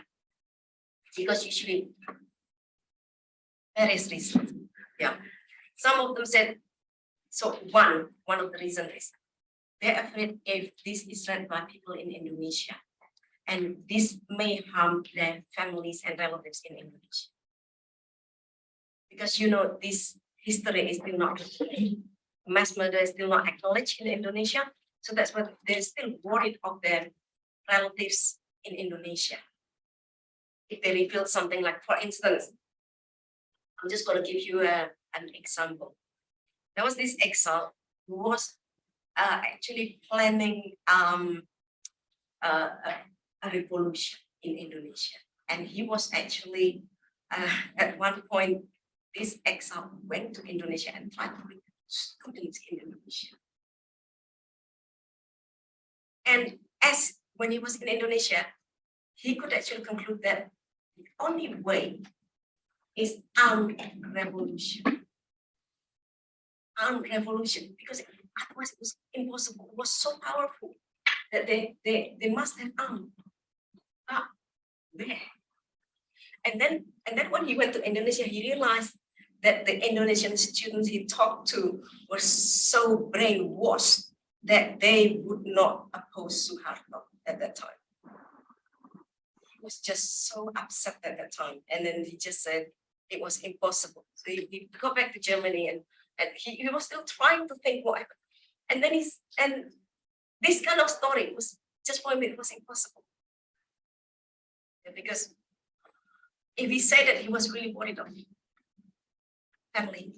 Because usually there is reason. Yeah. Some of them said so one, one of the reasons is they're afraid if this is read by people in Indonesia, and this may harm their families and relatives in Indonesia. Because you know, this history is still not, mass murder is still not acknowledged in Indonesia. So that's why they're still worried of their relatives in Indonesia. If they reveal something like, for instance, I'm just going to give you a, an example there was this exile who was uh, actually planning um, uh, a, a, revolution in Indonesia. And he was actually, uh, at one point, this exile went to Indonesia and tried to students in Indonesia. And as when he was in Indonesia, he could actually conclude that the only way is armed revolution armed revolution because otherwise it was impossible. It was so powerful that they they they must have armed. Ah, there. And then and then when he went to Indonesia, he realized that the Indonesian students he talked to were so brainwashed that they would not oppose Suharto at that time. He was just so upset at that time. And then he just said it was impossible. So he, he got back to Germany and, and he, he was still trying to think what happened. And then he's, and this kind of story was just for him, it was impossible. Because if he said that he was really worried of family,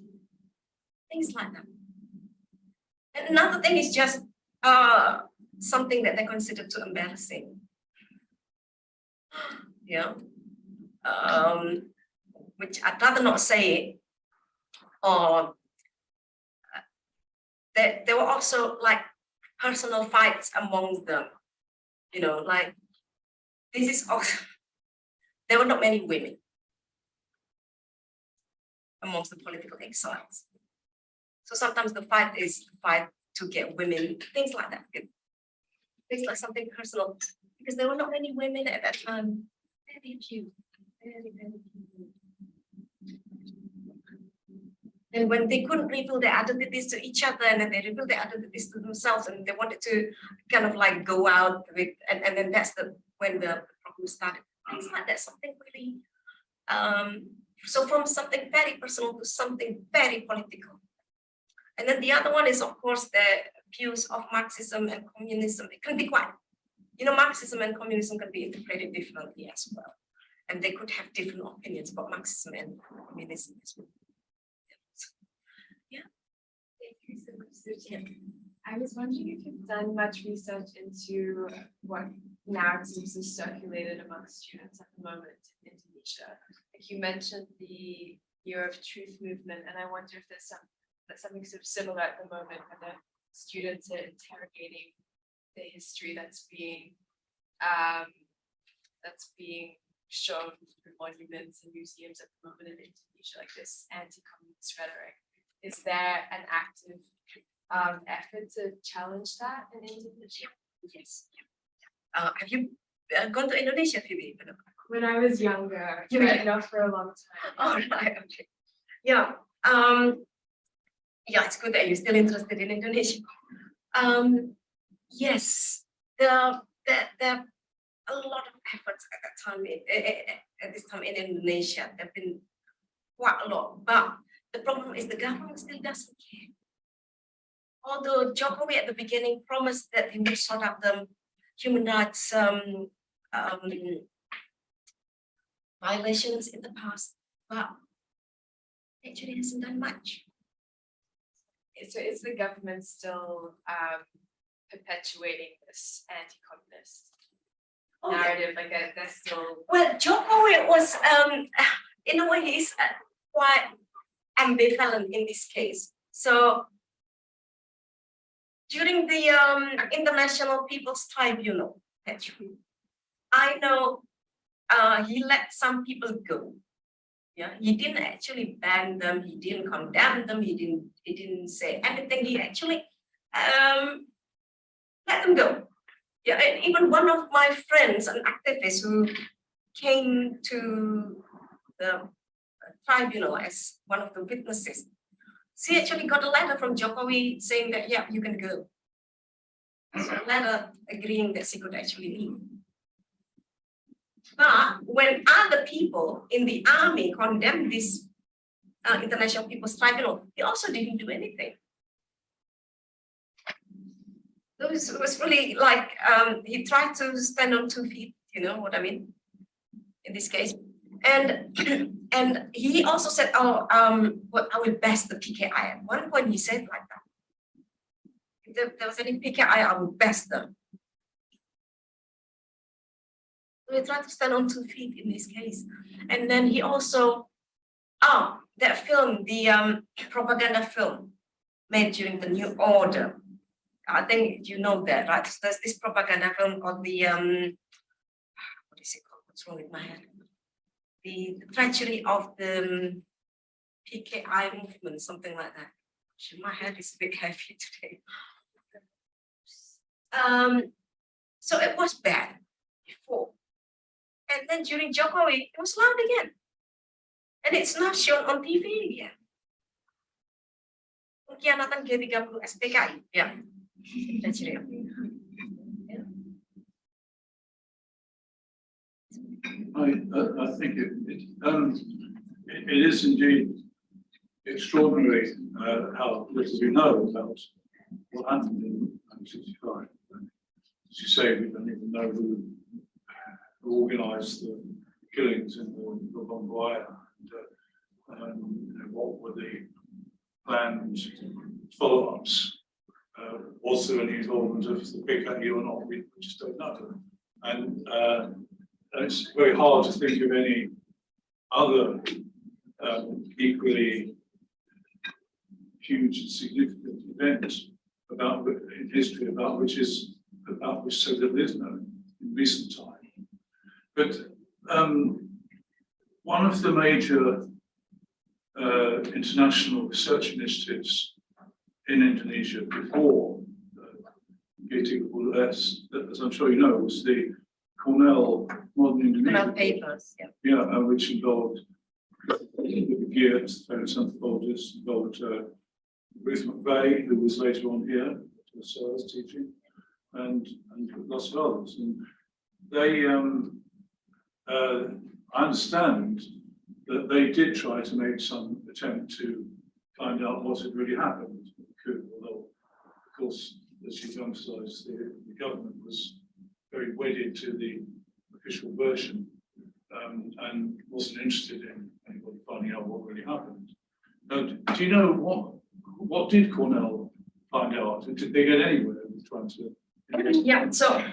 things like that. And another thing is just uh, something that they consider too embarrassing. Yeah. Um, which I'd rather not say. Or uh, there, there were also like personal fights among them. You know, like this is also, there were not many women amongst the political exiles. So sometimes the fight is the fight to get women, things like that. Things like something personal, because there were not many women at that time. Very few, very, very few. And when they couldn't reveal their identities to each other and then they revealed their identities to themselves and they wanted to kind of like go out with, and, and then that's the, when the problem started. Things like that, something really, um, so from something very personal to something very political. And then the other one is, of course, the views of Marxism and communism. It can be quite, you know, Marxism and communism can be interpreted differently as well. And they could have different opinions about Marxism and communism as well. Yeah. Thank you so much, Suchi. I was wondering if you've done much research into what narratives are circulated among students at the moment in Indonesia. You mentioned the Year of Truth movement, and I wonder if there's some, something sort of similar at the moment where the students are interrogating the history that's being um, that's being shown through monuments and museums at the moment in Indonesia, like this anti-communist rhetoric is there an active um effort to challenge that in Indonesia? Yes. Uh, have you uh, gone to Indonesia, Phoebe? When I was younger, You were- not for a long time. All right, okay. Yeah, um, yeah, it's good that you're still interested in Indonesia. Um, yes, the, the, there are a lot of efforts at that time, in- eh, eh, eh, at this time in Indonesia, there've been quite a lot, but the problem is the government still doesn't care. Although Jokowi at the beginning promised that he would sort out the human rights, um, um, violations in the past, but actually hasn't done much. So is the government still um perpetuating this anti-communist Oh, yeah. narrative, like uh, they're still, Well, Jokowi was, um, in a way, he's uh, quite ambivalent in this case. So during the um, International People's Tribunal, actually, I know uh, he let some people go. Yeah, he didn't actually ban them. He didn't condemn them. He didn't. He didn't say anything. He actually um, let them go. Yeah, and even one of my friends, an activist who came to the tribunal as one of the witnesses. She actually got a letter from Jokowi saying that, yeah, you can go. So a letter agreeing that she could actually leave. But when other people in the army condemned this uh, International People's Tribunal, he also didn't do anything. It was, it was really like, um, he tried to stand on two feet, you know what I mean? In this case. And and he also said, oh, um, well, I will best the PKI. At one point he said like that. If there, there was any PKI, I will best them. He tried to stand on two feet in this case. And then he also, oh, that film, the um, propaganda film made during the New Order. I think you know that, right? So there's this propaganda film called the, um, what is it called? What's wrong with my head? The, the treachery of the um, PKI movement, something like that. Actually, My head is a bit heavy today. Um, so it was bad before. And then during Jokowi, it was loud again. And it's not shown on TV again. Pengkhianatan G30S/PKI, ya. That's. I, I, think it, it, um, it, is indeed extraordinary, uh, how little we know about what happened in nineteen sixty-five. As you say, we don't even know who, organised the killings in the, Bomboya. and, uh, Um, you know, what were the planned follow-ups? Uh, was there any involvement of the PKI or not? We just don't know. And, uh, and it's very hard to think of any other um, equally huge and significant event about in history about which is about which so little is known in recent time. But um, one of the major uh, international research initiatives in Indonesia before uh, GTS, as I'm sure you know, was the Cornell Modern Indonesia. Papers, yeah. Yeah, uh, which involved Geertz, various anthropologists, involved uh, Ruth McVey, who was later on here, uh, was teaching, and, and lots of others. And they, um, uh, I understand that they did try to make some attempt to find out what had really happened. Could, although, of course, as you've emphasised, the, the government was very wedded to the official version um, and wasn't interested in anybody finding out what really happened. Now, do you know what, what did Cornell find out? Did they get anywhere with trying to? Yeah, so,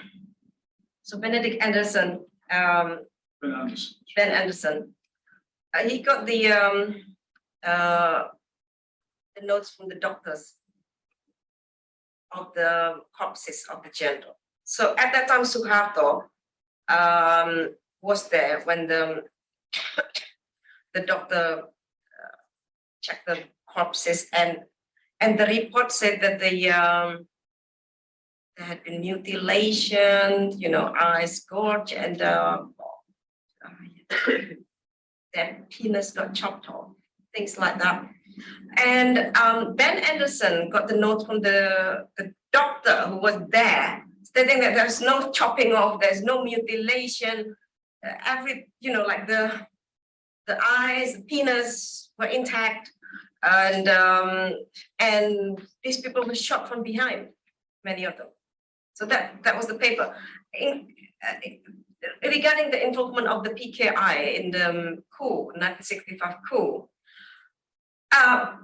so Benedict Anderson, um, Ben Anderson. Ben Anderson. Uh, he got the um uh the notes from the doctors of the corpses of the general. So at that time, Suharto um was there when the the doctor uh, checked the corpses and and the report said that the um there had been mutilation, you know, eyes gorge and uh their penis got chopped off, things like that. And um, Ben Anderson got the note from the, the doctor who was there, stating that there's no chopping off, there's no mutilation, uh, every, you know, like the, the eyes, the penis were intact. And, um, and these people were shot from behind, many of them. So that, that was the paper. In, uh, regarding the involvement of the PKI in the um, coup, 1965 coup, uh,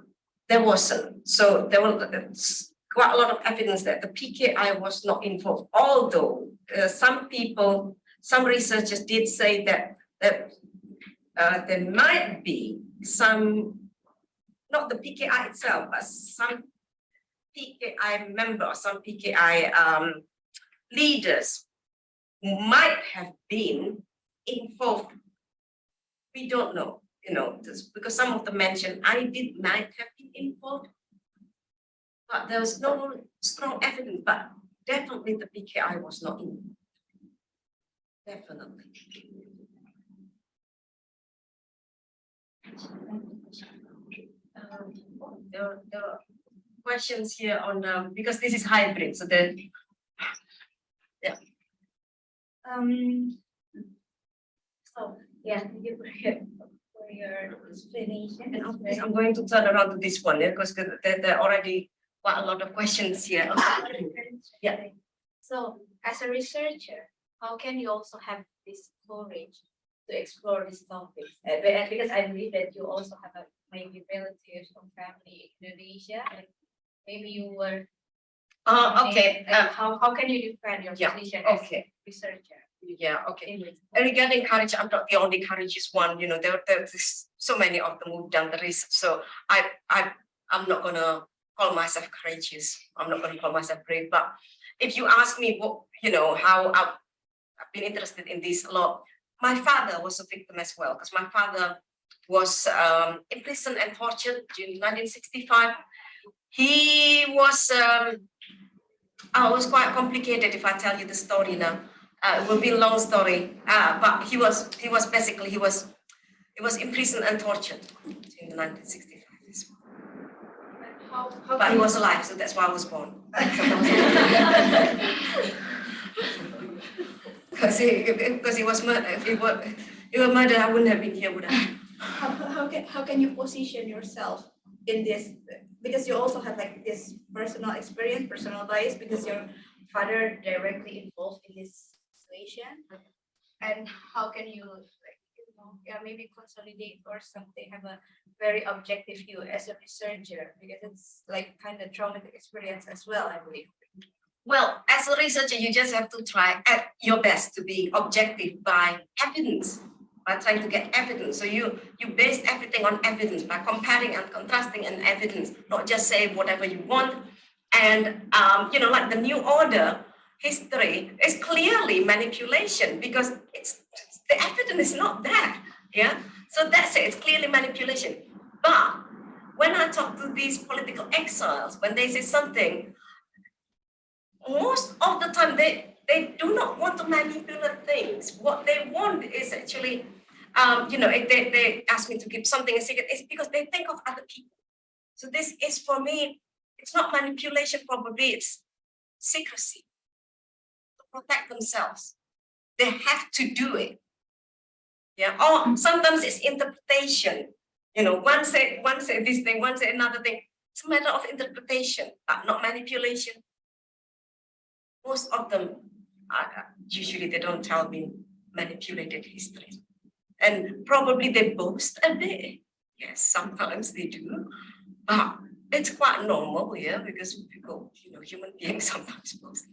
there wasn't. So there was quite a lot of evidence that the PKI was not involved. Although uh, some people, some researchers did say that that uh, there might be some, not the PKI itself, but some PKI member, some PKI um, leaders might have been involved. We don't know, you know, just because some of them mentioned Aidit might have been involved. But there was no strong evidence, but definitely the PKI was not in. Definitely. Um, There, there are questions here on, um, because this is hybrid, so then Um. So, yeah, thank you for your, for your explanation. And of I'm going to turn around to this one, yeah, because there, there are already quite a lot of questions here. Yeah. So as a researcher, how can you also have this courage to explore these topics? Uh, be- Because I believe that you also have a maybe relatives or family in Indonesia and maybe you were. Uh, okay, and uh, How, how can you defend your Yeah, position as okay, researcher? yeah, okay. And Regarding courage, I'm not the only courageous one, you know, there, there's so many of them who've done the research, so I, I, I'm not gonna call myself courageous, I'm not gonna call myself brave, but if you ask me what, you know, how I've, I've been interested in this a lot, my father was a victim as well, because my father was um imprisoned and tortured in nineteen sixty-five, he was, um, oh, it was quite complicated if I tell you the story now. Uh, it will be a long story, uh, but he was, he was basically, he was, he was imprisoned and tortured in the 1965. How, how But he was alive, so that's why I was born. Because he, because he was murdered, if he were, he were murdered, I wouldn't have been here, would I? how, how can how can you position yourself in this because you also have like this personal experience personal bias because your father directly involved in this situation. And how can you like you know yeah maybe consolidate or something have a very objective view as a researcher because it's like kind of traumatic experience as well i believe. Well, as a researcher, you just have to try at your best to be objective by evidence, by trying to get evidence. So you you base everything on evidence by comparing and contrasting an evidence, not just say whatever you want. And um, you know, like the new order history is clearly manipulation because it's the evidence is not there. Yeah. So that's it. It's clearly manipulation. But when I talk to these political exiles, when they say something most of the time they they do not want to manipulate things what they want is actually um you know they they ask me to keep something a secret. It's because they think of other people. So this is for me it's not manipulation probably it's secrecy. To protect themselves. They have to do it. Yeah or sometimes it's interpretation. You know one say one say this thing one say another thing. It's a matter of interpretation but not manipulation. Most of them are usually they don't tell me manipulated history and probably they boast a bit. Yes sometimes they do. But it's quite normal yeah because people you know human beings sometimes boast.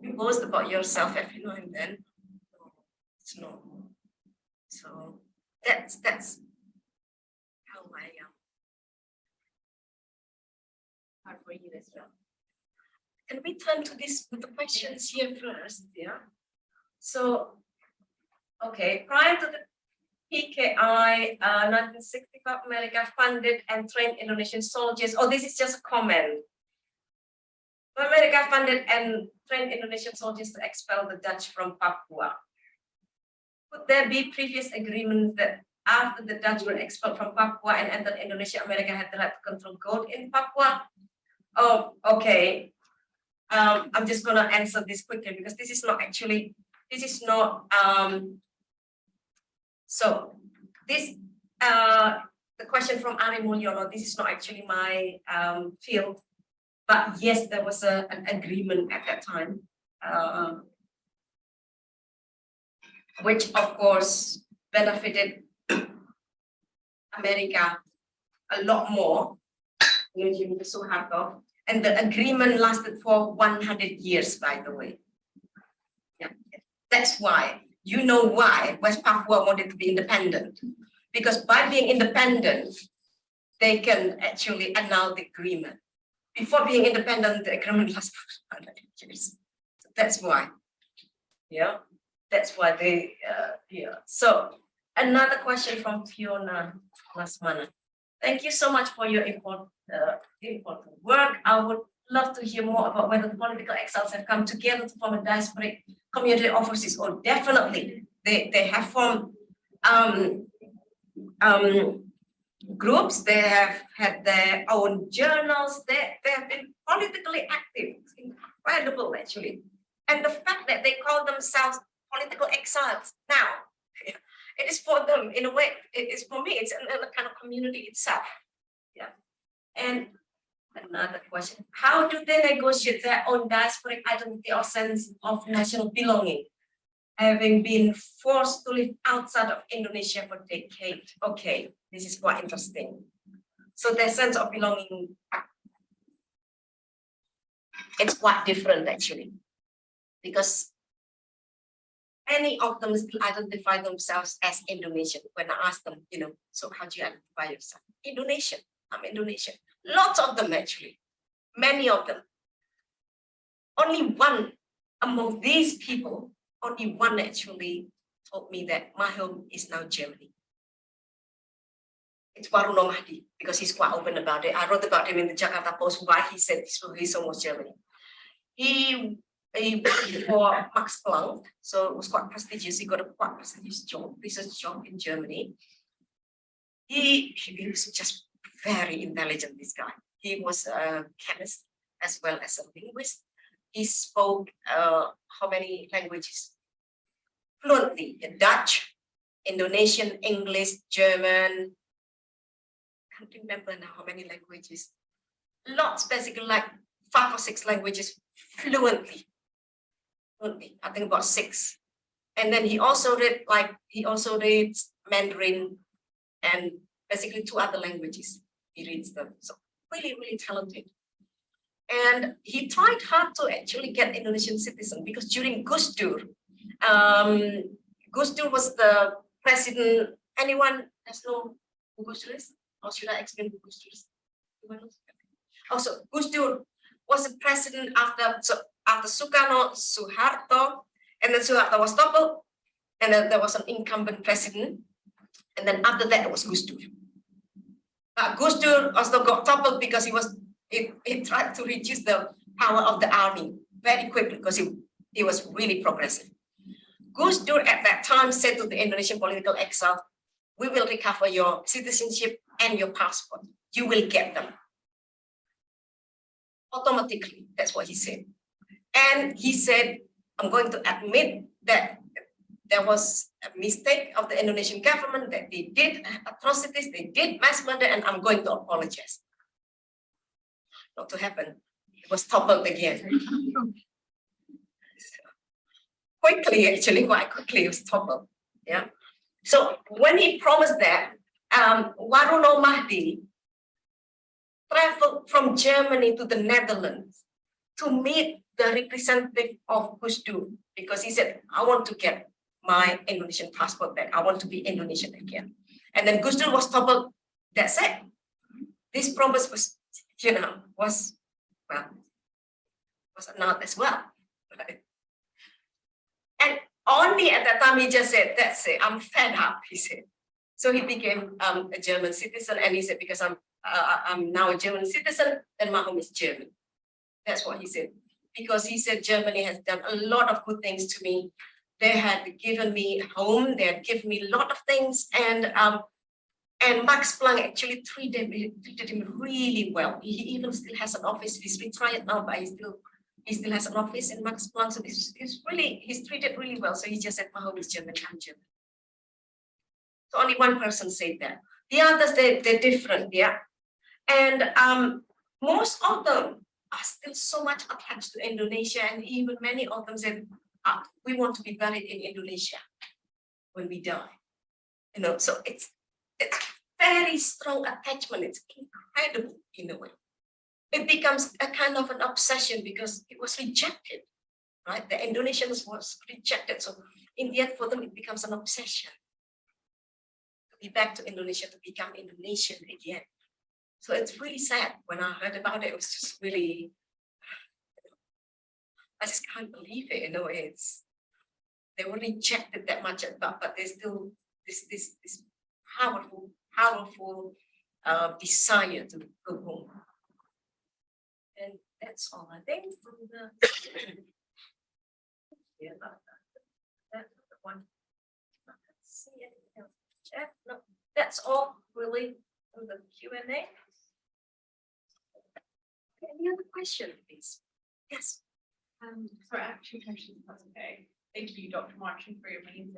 You boast about yourself every now and then. It's normal. So that's that's how I um, am hard for you as well. Can we turn to this with the questions here first, yeah? So, okay, prior to the PKI, uh, nineteen sixty-five, America funded and trained Indonesian soldiers, oh, this is just a comment. America funded and trained Indonesian soldiers to expel the Dutch from Papua. Could there be previous agreements that after the Dutch were expelled from Papua and entered Indonesia, America had the right to control gold in Papua? Oh, okay. Um, I'm just gonna answer this quickly because this is not actually, this is not, um. So, this, uh, the question from Ari Mulyono, this is not actually my, um, field. But yes, there was a, an agreement at that time, uh. Which of course benefited America a lot more and the agreement lasted for one hundred years, by the way. That's why, you know why West Papua wanted to be independent. Because by being independent, they can actually annul the agreement. Before being independent, the agreement lasted for one hundred years. So That's why. Yeah, that's why they, uh, yeah, so another question from Fiona Lasmana. Thank you so much for your important, uh, important work. I would love to hear more about whether the political exiles have come together to form a diasporic community offices Oh, definitely. They, they have formed um, um, groups. They have had their own journals. They, they have been politically active. It's incredible, actually. And the fact that they call themselves political exiles now, it is for them in a way it is for me it's another kind of community itself yeah and another question how do they negotiate their own diasporic identity or sense of national belonging having been forced to live outside of indonesia for decades okay this is quite interesting so their sense of belonging it's quite different actually because any of them identify themselves as Indonesian. When I ask them, you know, so how do you identify yourself? Indonesian, I'm Indonesian. Lots of them actually, many of them. Only one among these people, only one actually told me that my home is now Germany. it's Waruno Mahdi, because he's quite open about it. I wrote about him in the Jakarta Post, why he said this reason was Germany. He, he worked for Max Planck, so it was quite prestigious. He got a quite prestigious job, research job in Germany. He, he was just very intelligent, this guy. He was a chemist as well as a linguist. He spoke uh, how many languages? Fluently, Dutch, Indonesian, English, German. I can't remember now how many languages. Lots, basically like five or six languages fluently. Fluently, I think about six. And then he also read like, he also reads Mandarin and basically two other languages. He reads them. So really, really talented. And he tried hard to actually get Indonesian citizen because during Gus Dur, um, Gus Dur was the president. Anyone has no who Gus Dur is? Or should I explain who Gus Dur is? Also, Gus Dur was the president after so after Sukarno, Suharto, and then Suharto was toppled, and then there was an incumbent president, and then after that it was Gus Dur. But Gus Dur also got toppled because he was he, he tried to reduce the power of the army very quickly because he, he was really progressive. Gus Dur at that time said to the Indonesian political exile, we will recover your citizenship and your passport. You will get them. Automatically, that's what he said. And he said, I'm going to admit that there was a mistake of the Indonesian government that they did atrocities, they did mass murder, and I'm going to apologize not to happen. It was toppled again. quickly, actually, quite quickly, it was toppled. Yeah. So when he promised that, um, Waruno Mahdi traveled from Germany to the Netherlands to meet the representative of Gus because he said, I want to get my Indonesian passport back. I want to be Indonesian again. And then Gus was toppled. That's it. This promise was you know, was, well, was not as well. Right? And only at that time he just said, that's it, I'm fed up, he said. So he became um, a German citizen and he said, because I'm, uh, I'm now a German citizen, then my home is German. That's what he said. Because he said Germany has done a lot of good things to me. They had given me home, they had given me a lot of things and um, and Max Planck actually treated, him really well. He even still has an office. He's retired now, but he still he still has an office in Max Planck. So he's, he's really he's treated really well. So he just said, "My home is German. I'm German." So only one person said that. The others they they're different, yeah. And um, most of them are still so much attached to Indonesia, and even many of them said, ah, "We want to be buried in Indonesia when we die." You know, so it's it's very strong attachment. It's incredible in a way. It becomes a kind of an obsession because it was rejected, right? The Indonesians was rejected. So in the end, for them, it becomes an obsession. To be back to Indonesia, to become Indonesian again. So it's really sad when I heard about it. It was just really, I just can't believe it You know. It's they were rejected that much, but but there's still this this this powerful, powerful uh, desire to go home. And that's all I think from the yeah, that, that's the one. See anything else? That's all really from the Q and A. Any other question, please? Yes. Um, so I have two questions, if that's okay. Thank you, Dr. Marching, for your amazing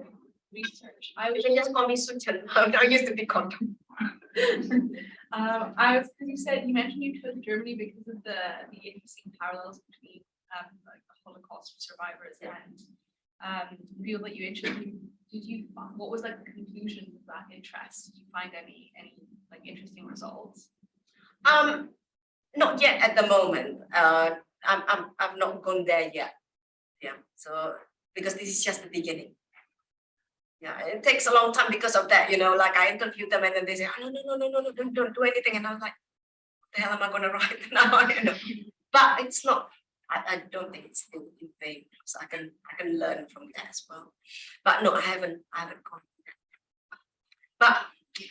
research. I was You can just call me Soe Tjen. I used to be called. Um, I was, because you said, you mentioned you chose Germany because of the, the interesting parallels between, um, like the Holocaust survivors and, um, the people that you interviewed. Did you, what was like the conclusion of that interest? Did you find any, any like interesting results? Um, not yet at the moment. Uh, I'm, I'm, I've not gone there yet. Yeah, so, because this is just the beginning. Yeah, it takes a long time because of that, you know, like I interviewed them and then they say, oh, no, no, no, no, no, don't, don't do anything. And I was like, what the hell am I gonna write now? You know, but it's not, I, I don't think it's in, in vain. So I can, I can learn from that as well. But no, I haven't, I haven't gone. But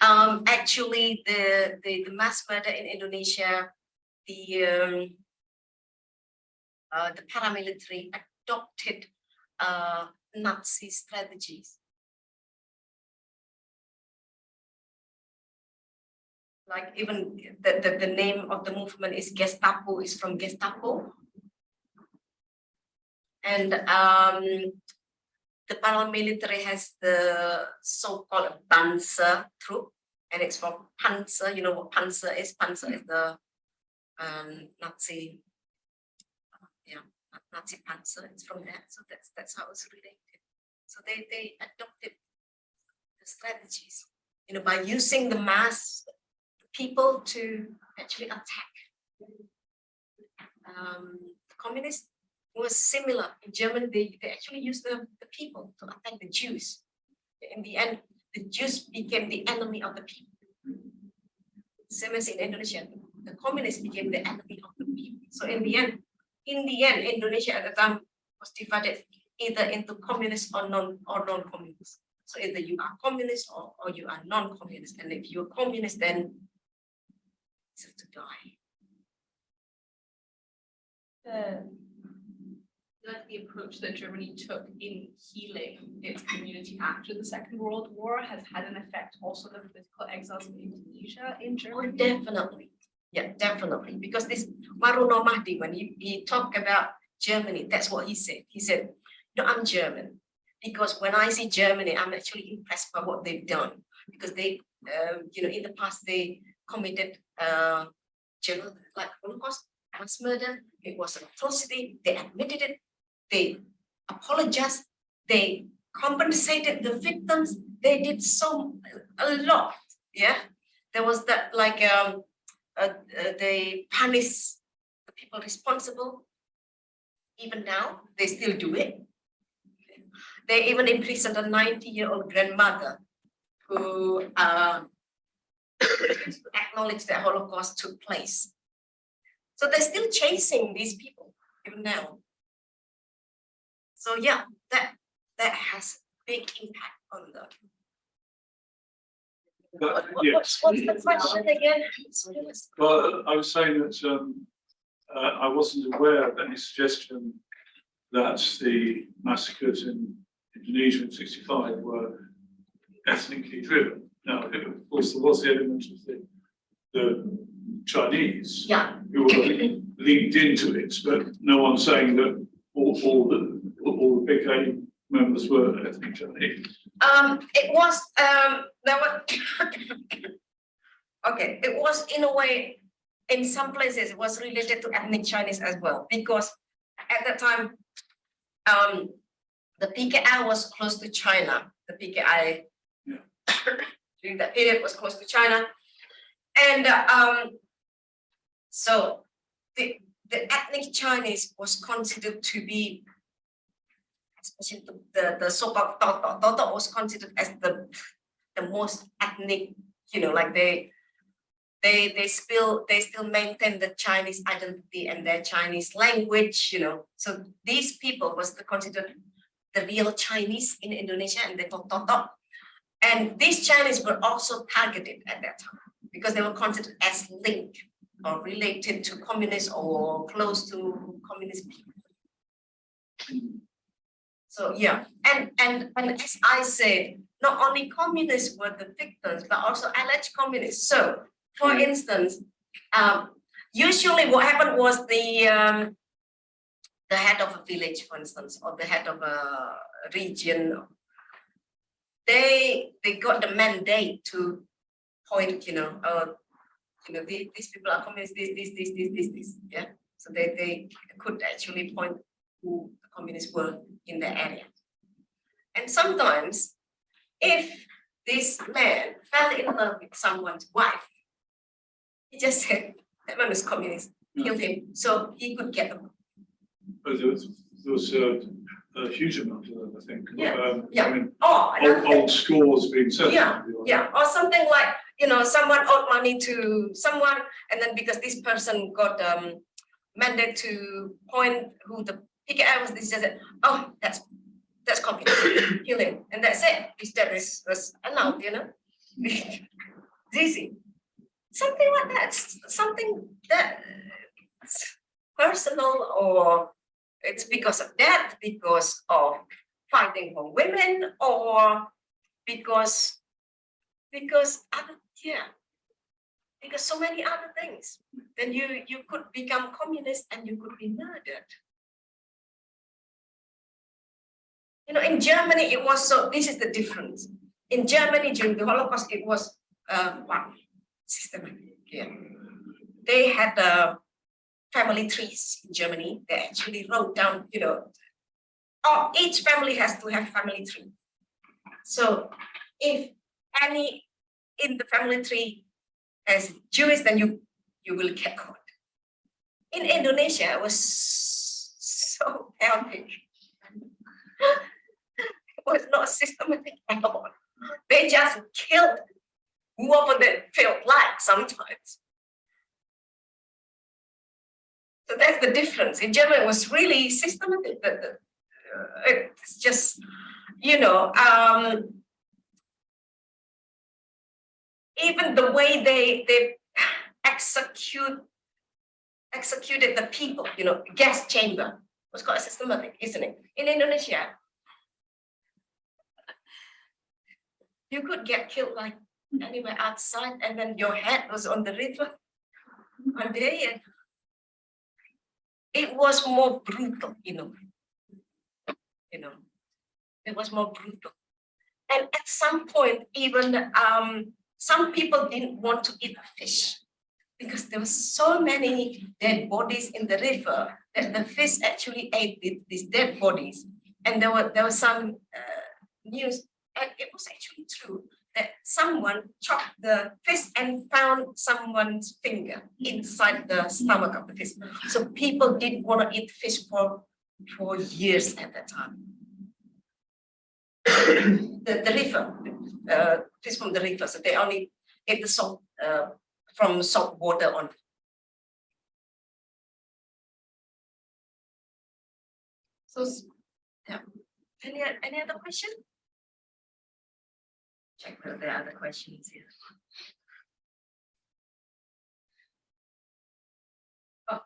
Um, actually, the, the, the mass murder in Indonesia, the, um, uh, the paramilitary adopted, uh, Nazi strategies. Like even the, the, the name of the movement is Gestapu, is from Gestapo. And, um, the paramilitary has the so-called Panzer troop, and it's from Panzer. You know what Panzer is? Panzer is the um, Nazi, Nazi. It's from that. So that's that's how it's related. So they they adopted the strategies, you know, by using the mass people to actually attack. Um, communists was similar. In Germany, they, they actually used the, the people to attack the Jews. In the end, the Jews became the enemy of the people. Same as in Indonesia, the communists became the enemy of the people. So in the end, in the end, Indonesia at the time was divided either into communist or non or non-communist. So either you are communist or, or you are non-communist. And if you're communist, then it's to die. the like the approach that Germany took in healing its community after the Second World War has had an effect also on the political exiles in Indonesia in Oh, Germany. definitely. Yeah, definitely. Because this Waruno Mahdi, when he, he talked about Germany, that's what he said. He said, no, I'm German. Because when I see Germany, I'm actually impressed by what they've done. Because they, um, you know, in the past, they committed uh, genocide, like Holocaust, mass murder. It was an atrocity. They admitted it. They apologized. They compensated the victims. They did so a lot. Yeah, there was that like um, uh, uh, they punish the people responsible. Even now, they still do it. They even imprisoned a 90-year-old grandmother who uh, acknowledged that Holocaust took place. So they're still chasing these people even now. So yeah, that that has big impact on the. But, What- what- yes. What's the question again? Well, I was saying that um, uh, I wasn't aware of any suggestion that the massacres in Indonesia in sixty-five were ethnically driven. Now, of course, there was the element of the, the Chinese Yeah, who were linked into it, but no one's saying that all, all the, all the PKI members were ethnic Chinese. Um, it was, um, there were. Okay, it was in a way, in some places, it was related to ethnic Chinese as well, because at that time, um, the PKI was close to China, the PKI. Yeah. During that period was close to China. And, um, so the, the ethnic Chinese was considered to be especially the, the, the so-called Totok, Totok was considered as the, the most ethnic, you know, like they, they, they still, they still maintain the Chinese identity and their Chinese language, you know. So these people was the considered the real Chinese in Indonesia and they called Totok. And these Chinese were also targeted at that time because they were considered as linked or related to communists or close to communist people. So yeah, and and and as I said, not only communists were the victims, but also alleged communists. So, for instance, um, usually what happened was the um, the head of a village, for instance, or the head of a region. They they got the mandate to point, you know, uh, you know, these, these people are communists, this, this, this, this, this, this, yeah. So they they could actually point who the communists were in the area. And sometimes, if this man fell in love with someone's wife, he just said, that man was communist, kill him, so he could get them. But there was, there was a, a huge amount of them, I think. Yeah, Um, yeah. I mean, Oh, old, old scores being settled. Yeah, yeah, or something like, you know, someone owed money to someone, and then because this person got um mandate to point who the PKI was, this said, oh, that's that's kill him, and that's it. This that is was allowed, you know. Zizi. Something like that, something that uh, personal or it's because of that, because of fighting for women or because because other yeah because so many other things then you you could become communist and you could be murdered you know in germany it was so this is the difference. In germany during the holocaust it was uh one systematic yeah. They had uh family trees in germany. They actually wrote down you know oh, each family has to have family tree. So if any in the family tree as Jewish, then you you will get caught. In Indonesia, it was so chaotic. was not systematic at all. They just killed whoever they felt like sometimes. So that's the difference. In Germany, it was really systematic. Uh, it's just, you know, um, even the way they they execute executed the people, you know, gas chamber was quite systematic, isn't it? In Indonesia, you could get killed like anywhere outside, and then your head was on the river one day, and it was more brutal, you know. You know, it was more brutal. And at some point, even um, some people didn't want to eat fish because there were so many dead bodies in the river that the fish actually ate these dead bodies. And there were there was some uh, news, and it was actually true that someone chopped the fish and found someone's finger inside the stomach of the fish. So people didn't want to eat fish for for years at that time. the, the river, uh, fish from the river, so they only ate the salt, uh, from salt water on. So, yeah, any, any other question? Check there are other questions here. Oh,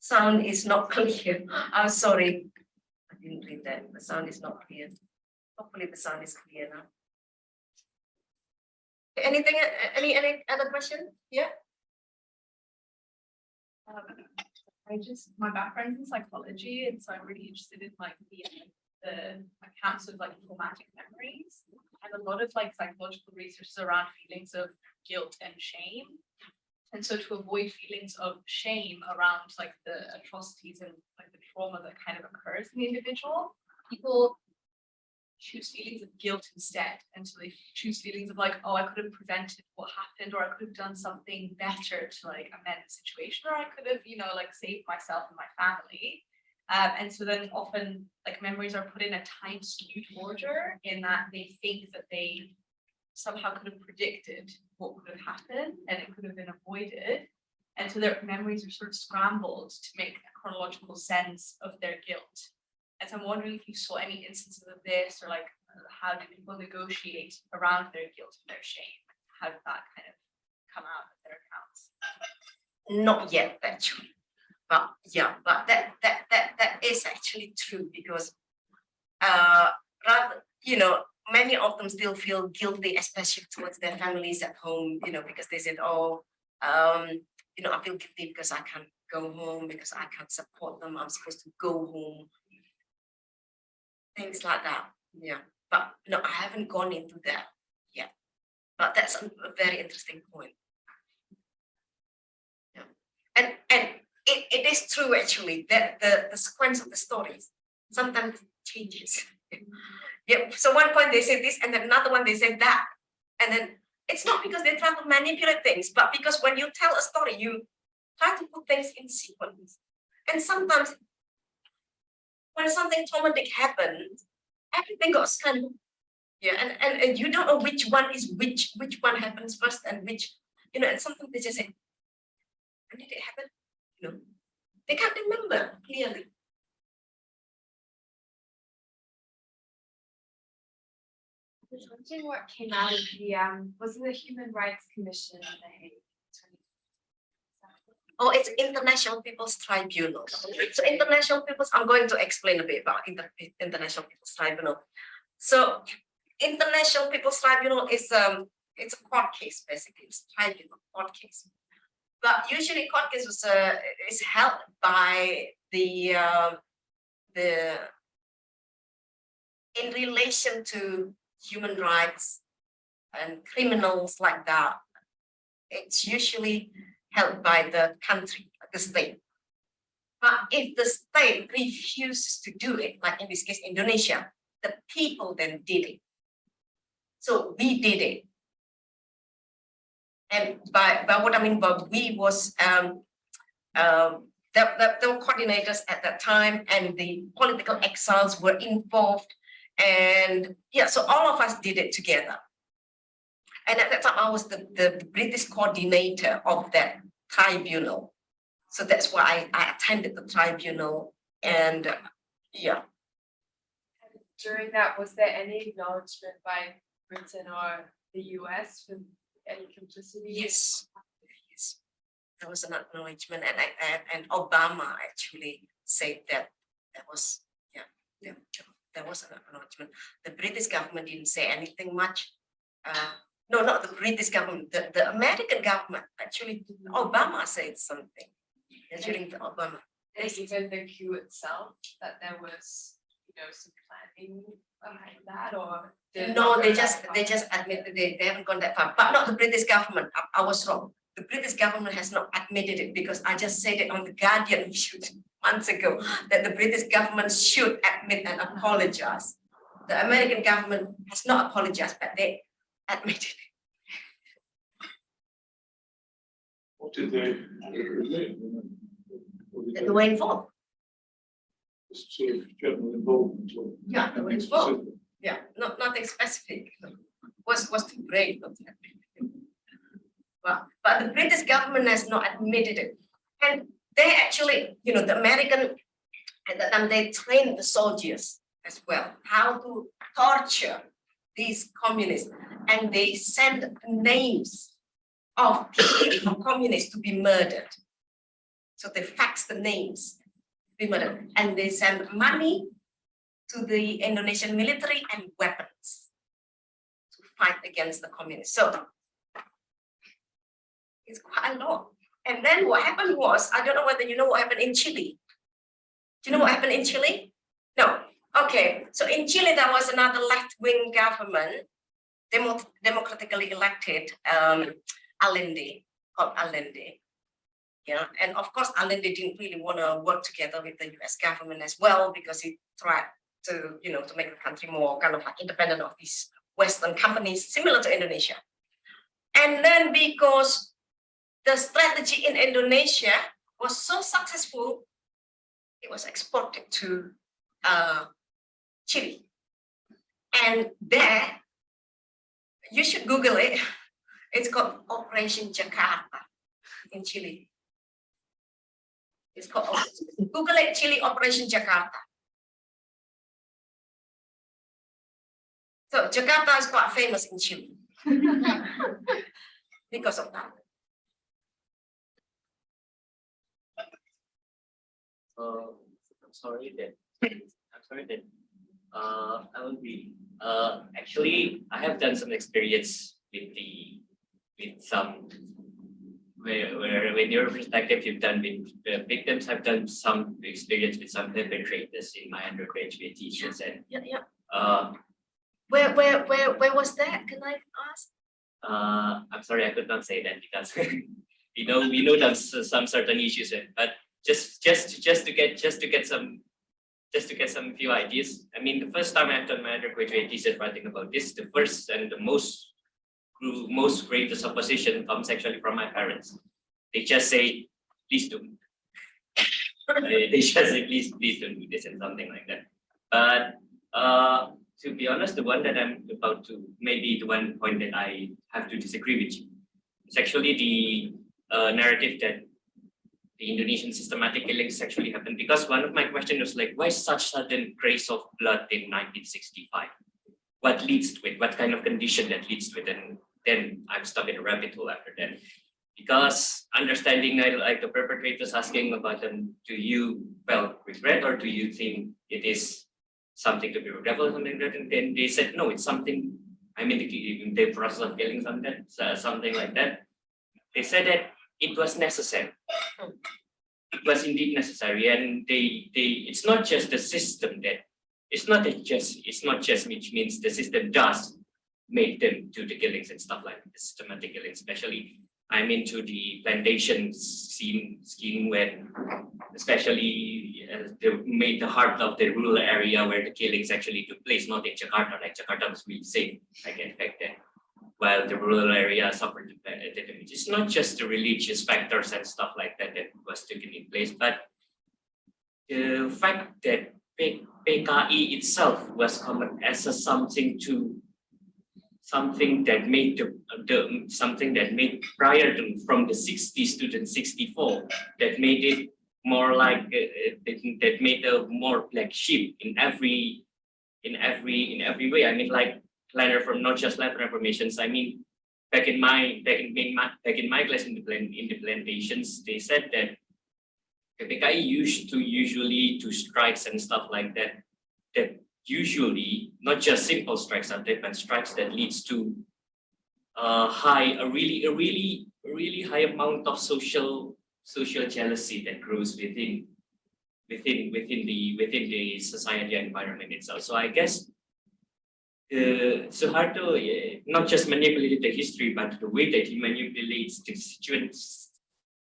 sound is not clear, I'm sorry, I didn't read that, the sound is not clear. Hopefully the sound is clear now. Anything, any, any other question? Yeah, Um, I just, my background's in psychology, and so I'm really interested in like the, the accounts of like traumatic memories. And a lot of like psychological research is around feelings of guilt and shame. And so to avoid feelings of shame around like the atrocities and like the trauma that kind of occurs in the individual, people choose feelings of guilt instead. And so they choose feelings of like, oh, I could have prevented what happened, or I could have done something better to like amend the situation, or I could have, you know, like saved myself and my family. Um, and so then often like memories are put in a time skewed order in that they think that they somehow could have predicted what would have happened and it could have been avoided. And so their memories are sort of scrambled to make a chronological sense of their guilt. And so I'm wondering if you saw any instances of this or like how do people negotiate around their guilt and their shame? How did that kind of come out of their accounts? not yet actually. But yeah, but that, that, that, that is actually true because uh, rather, you know, many of them still feel guilty, especially towards their families at home, you know, because they said, oh, um, you know, I feel guilty because I can't go home, because I can't support them, I'm supposed to go home. Things like that, yeah, but no, I haven't gone into that yet. But that's a very interesting point. Yeah, and, and it, it is true actually that the, the sequence of the stories sometimes changes. Yeah, so one point they say this and then another one they say that. And then it's not because they try to manipulate things, but because when you tell a story, you try to put things in sequence. And sometimes when something traumatic happens, everything kind of, yeah, and, and, and you don't know which one is which, which one happens first and which, you know, and sometimes they just say, when did it happen? You know, they can't remember clearly. was wondering what came out of the, um, was it the Human Rights Commission in The Hague? Oh, it's International People's Tribunal. So International People's, I'm going to explain a bit about Inter- International People's Tribunal. So International People's Tribunal is um, it's a court case basically, it's tribunal, court case. But usually court was uh, is held by the uh, the in relation to human rights and criminals like that. It's usually held by the country, the state. But if the state refuses to do it, like in this case, Indonesia, the people then did it. So we did it. And by, by what I mean by we was, um, um, there, there were coordinators at that time and the political exiles were involved. And yeah, so all of us did it together. And at that time, I was the, the British coordinator of that tribunal. So that's why I, I attended the tribunal and uh, yeah, During that, was there any acknowledgement by Britain or the US for any complicity? yes. Yes. There was an acknowledgement and, I- and, and Obama actually said that that was, yeah, yeah, there was an acknowledgement. The British government didn't say anything much. Uh, no, not the British government, the, the American government, actually, Obama said something during the Obama. And even the coup itself, that there was, you know, some planning behind that or? No, they just, they just admitted they, they haven't gone that far, but not the British government, I, I was wrong. The British government has not admitted it because I just said it on the Guardian shoot months ago, that the British government should admit and apologize. The American government has not apologized, but they admitted it. What did they? admit? What did that they were involved. Of general involvement or? Yeah, anything involved. specific? Yeah, not, nothing specific. Was, was too brave. not to admit it. But, but the British government has not admitted it. And they actually, you know, the American, at that time, they trained the soldiers as well, how to torture these communists. And they send names of people, of communists to be murdered. So they fax the names, and they send money to the Indonesian military and weapons to fight against the communists. So it's quite a lot. And then what happened was, I don't know whether you know what happened in Chile. Do you know what happened in Chile? No. Okay, so in Chile, there was another left-wing government, demo democratically elected, um, Allende, called Allende. Yeah, and of course, Allende didn't really want to work together with the US government as well because he tried to, you know, to make the country more kind of like independent of these Western companies, similar to Indonesia. And then because the strategy in Indonesia was so successful, it was exported to uh, Chile. And there, you should Google it. It's called Operation Jakarta in Chile. It's called, Google it, Chile Operation Jakarta. So Jakarta is quite famous in Chile. Because of that. Uh, I'm sorry that, I'm sorry that, uh, I will be, uh, actually, I have done some experience with the, with some, where, where, when your perspective, you've done with the victims, I've done some experience with some perpetrators in my undergraduate thesis and, Yeah, yeah. uh, Where, where, where, where was that? Can I ask? uh, I'm sorry, I could not say that because we know, we know there's some certain issues, but just, just, just to get, just to get some, just to get some few ideas. I mean, the first time I've done my undergraduate thesis writing about this, the first and the most, gru- most greatest opposition comes actually from my parents. They just say, please do. They just say, please, please don't do this and something like that. But, uh, to be honest, the one that I'm about to, maybe the one point that I have to disagree with you. It's actually the uh, narrative that the Indonesian systematic killings actually happened because one of my questions was like, why such sudden craze of blood in 1965? What leads to it, what kind of condition that leads to it, and then I'm stuck in a rabbit hole after that. Because understanding like the perpetrators asking about them, do you felt regret or do you think it is something to be regretful something that? And then they said, no, it's something, I mean, the, the process of killing something, so- something like that. They said that it was necessary. It was indeed necessary and they, they, it's not just the system that, it's not just, it's not just which means the system does make them do the killings and stuff like systematic killings, especially I'm into the plantation scene scheme when especially uh, they made the heart of the rural area where the killings actually took place, not in Jakarta, like Jakarta was really safe, like in fact that while the rural area suffered the the damage. It's not just the religious factors and stuff like that that was taken in place, but the fact that P- PKI itself was common as a something to something that made the, the something that made prior to from the 60s to the 64 that made it more like uh, uh, that, that made a more black sheep in every in every in every way. I mean like planner from not just land reformations i mean back in my back in, in my back in my class in the plan in the plantations they said that PKI used to usually do strikes and stuff like that that usually not just simple strikes are there, but strikes that leads to a high, a really, a really, really high amount of social social jealousy that grows within within within the within the society environment itself. So I guess uh, Suharto uh, not just manipulated the history, but the way that he manipulates the situations,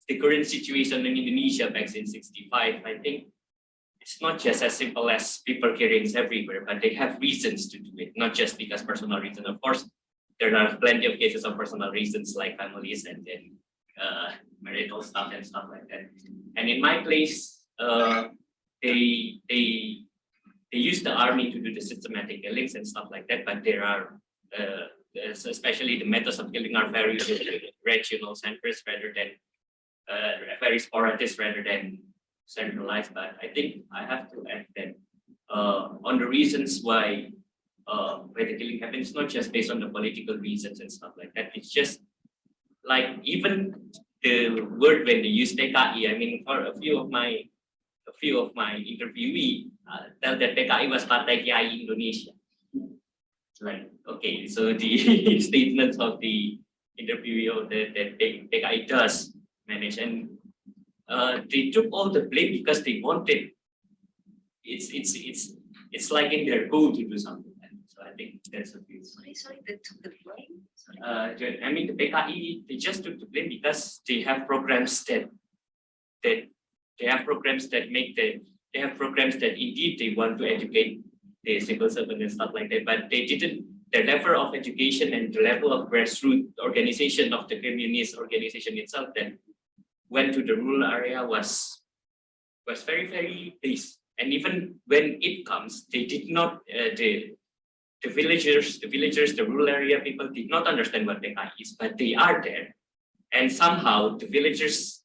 the current situation in Indonesia back in 65, I think it's not just as simple as people killings everywhere, but they have reasons to do it, not just because personal reasons. Of course, there are plenty of cases of personal reasons like families and then uh, marital stuff and stuff like that. And in my place, uh, they they they use the army to do the systematic killings and stuff like that, but there are uh, especially the methods of killing are very regional centers rather than uh, very sporadic rather than centralized. But I think I have to add that uh, on the reasons why uh, why the killing happens, not just based on the political reasons and stuff like that. It's just like even the word when they use PKI, I mean, for a few of my a few of my interviewee uh, tell that PKI was Partai Kiai Indonesia. Like, okay, so the statements of the interviewee of the, that PKI does manage and uh, they took all the blame because they wanted. It's it's it's it's like in their goal to do something. And So I think that's a few. Sorry, sorry, they took the blame. Sorry. Uh, I mean, the PKI, they just took the blame because they have programs that, that, they have programs that make the, they have programs that indeed they want to educate the civil servant and stuff like that, but they didn't, the level of education and the level of grassroots organization of the communist organization itself that went to the rural area was, was very, very base. And even when it comes, they did not, uh, the, the villagers, the villagers, the rural area people did not understand what PKI is, but they are there. And somehow the villagers,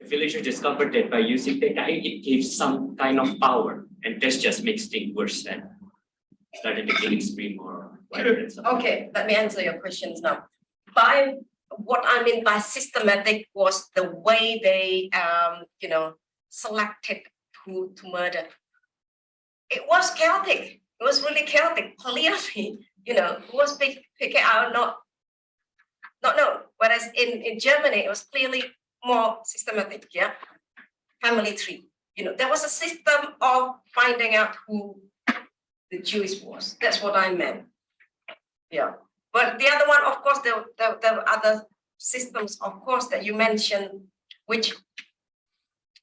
the villagers discovered that by using PKI, it gives some kind of power. And this just makes things worse and started the killing spree more. Okay, let me answer your questions now. By what I mean by systematic was the way they, um, you know, selected who to murder. It was chaotic. It was really chaotic. Clearly, you know, who was pick, picking out not, not known. Whereas in in Germany, it was clearly more systematic. Yeah, family tree. You know, there was a system of finding out who the Jewish was. That's what I meant. Yeah, but the other one, of course, the, there were other systems, of course, that you mentioned, which.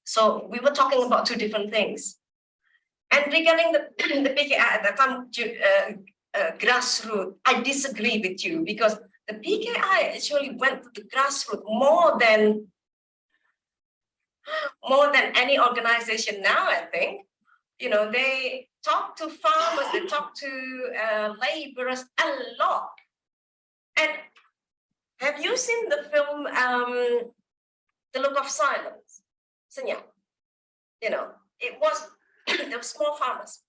So we were talking about two different things. And regarding the, the PKI at the time, uh, uh, grassroots, I disagree with you because the PKI actually went to the grassroots more than more than any organization now, I think. You know, they talk to farmers, they talk to uh, laborers a lot. And have you seen the film um, The Look of Silence? Senyap? You know, it was, there were small farmers.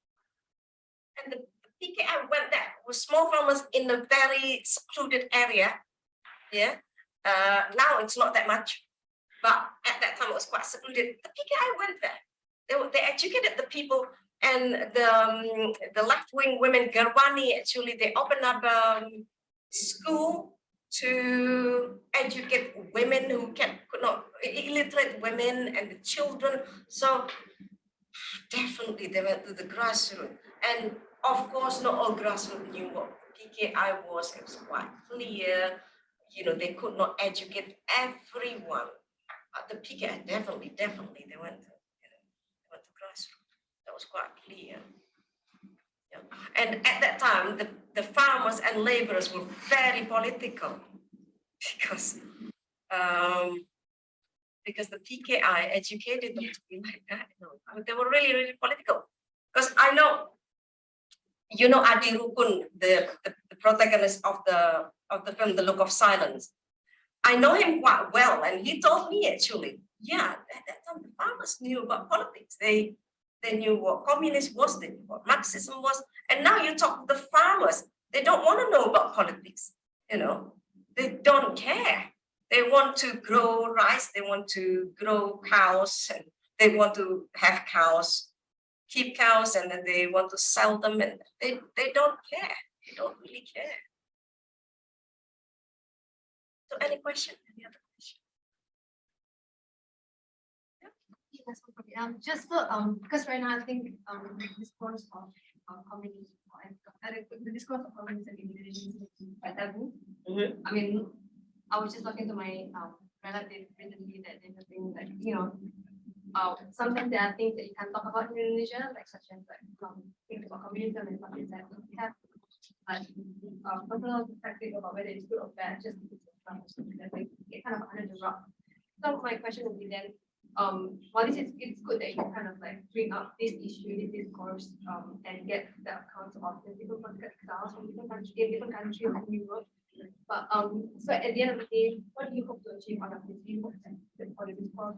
And the PKI went there with small farmers in a very secluded area. Yeah, uh, now it's not that much, but at that time it was quite secluded. The PKI went there. They, they educated the people and the, um, the left-wing women, Gerwani, actually, they opened up um school to educate women who can, could not, illiterate women and the children. So definitely they went to the grassroots. And of course, not all grassroots knew what PKI was, it was quite clear. You know, they could not educate everyone. But the PKI definitely, definitely, they went to, you know, they went to grassroots. That was quite clear. And at that time, the, the farmers and laborers were very political because um, because the PKI educated them to be like that. No, I mean, they were really, really political. Because I know, you know, Adi Rukun, the, the, the protagonist of the of the film, The Look of Silence. I know him quite well, and he told me actually, yeah, at that time the farmers knew about politics. They they knew what communism was, they knew what Marxism was, and now you talk to the farmers, they don't want to know about politics, you know, they don't care. They want to grow rice, they want to grow cows, and they want to have cows, keep cows, and then they want to sell them, and they, they don't care, they don't really care. So any question, any other Um, just so, um, because right now I think, um, the discourse of, communism, and uh, the- the discourse of communism in Indonesia is quite taboo. Mhm. I mean, I was just talking to my, um, relative recently that they were saying that, you know, uh, sometimes there are things that you can't talk about in Indonesia, like such as like, um, things about communism and stuff like that. We have, like, uh, personal perspective about whether it's good or bad, just because it's from, that's like, it kind of under the rug. So my question would be then, um, while this is, it's good that you kind of like bring up this issue, this discourse, um, and get the accounts of the different political from different countries, in different countries in Europe. But, um, so at the end of the day, what do you hope to achieve out of this? That for the discourse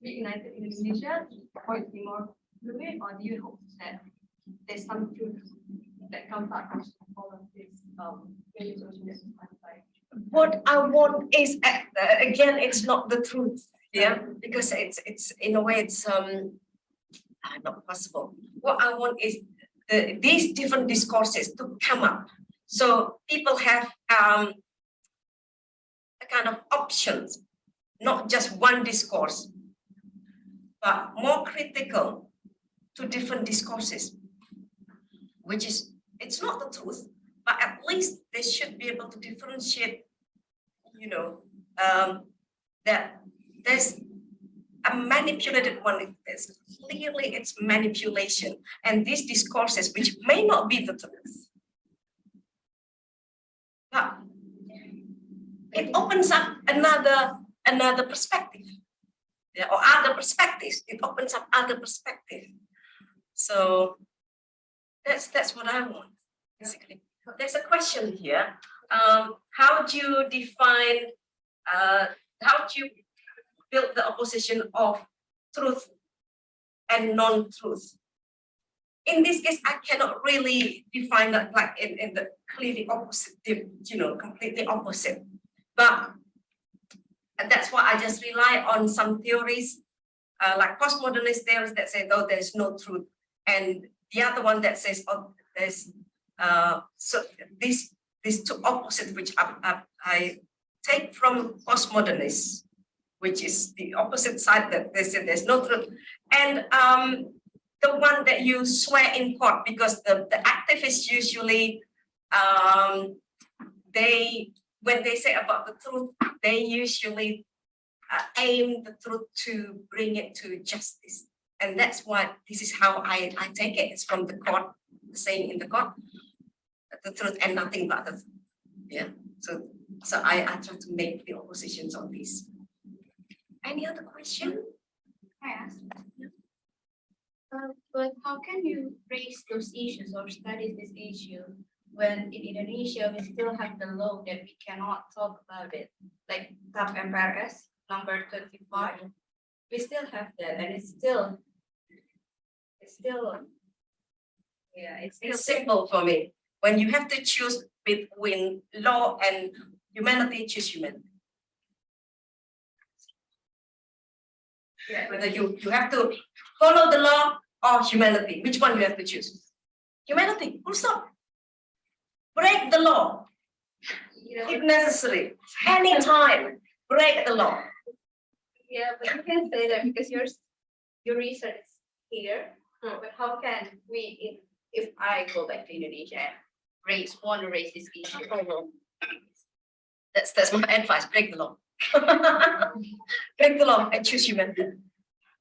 united in Indonesia, for it more fluid, or do you hope that there's some truth that comes out from all of this, um, justice like, what I want is, uh, again, it's not the truth, yeah, because it's, it's, in a way, it's, um, uh, not possible. What I want is the, these different discourses to come up. So people have, um, a kind of options, not just one discourse, but more critical to different discourses, which is, it's not the truth, but at least they should be able to differentiate you know, um, that there's a manipulated one, it's clearly it's manipulation. And these discourses, which may not be the truth. But it opens up another, another perspective. Yeah, or other perspectives, it opens up other perspective. So that's, that's what I want, basically. There's a question here um, how do you define, uh, how do you build the opposition of truth and non-truth? In this case, I cannot really define that like in, in the clearly opposite, you know, completely opposite. But that's why I just rely on some theories, uh, like postmodernist theories that say, no, there's no truth. And the other one that says, oh, there's, uh, so this these two opposites which I, I, I take from postmodernists, which is the opposite side that they say there's no truth, and um, the one that you swear in court because the, the activists usually um, they when they say about the truth, they usually uh, aim the truth to bring it to justice. And that's why this is how I, I take it. It's from the court, saying in the court the truth and nothing but the truth. Yeah, so so I, I try to make the oppositions on this. Any other question? I asked. Uh, but how can you raise those issues or study this issue when in Indonesia we still have the law that we cannot talk about it, like TAP MPRS number twenty-five. We still have that and it's still, it's still Yeah, it's It's simple for me. When you have to choose between law and humanity, choose humanity. Yeah. Whether you, you have to follow the law or humanity, which one you have to choose? Humanity, full stop. Break the law You know, if necessary, anytime, break the law. yeah, but you can say that because yours, your research is here, Hmm. but how can we, if, if I go back to Indonesia and raise, want to raise this issue? That's, that's my advice, break the law. Break the law and choose humanity.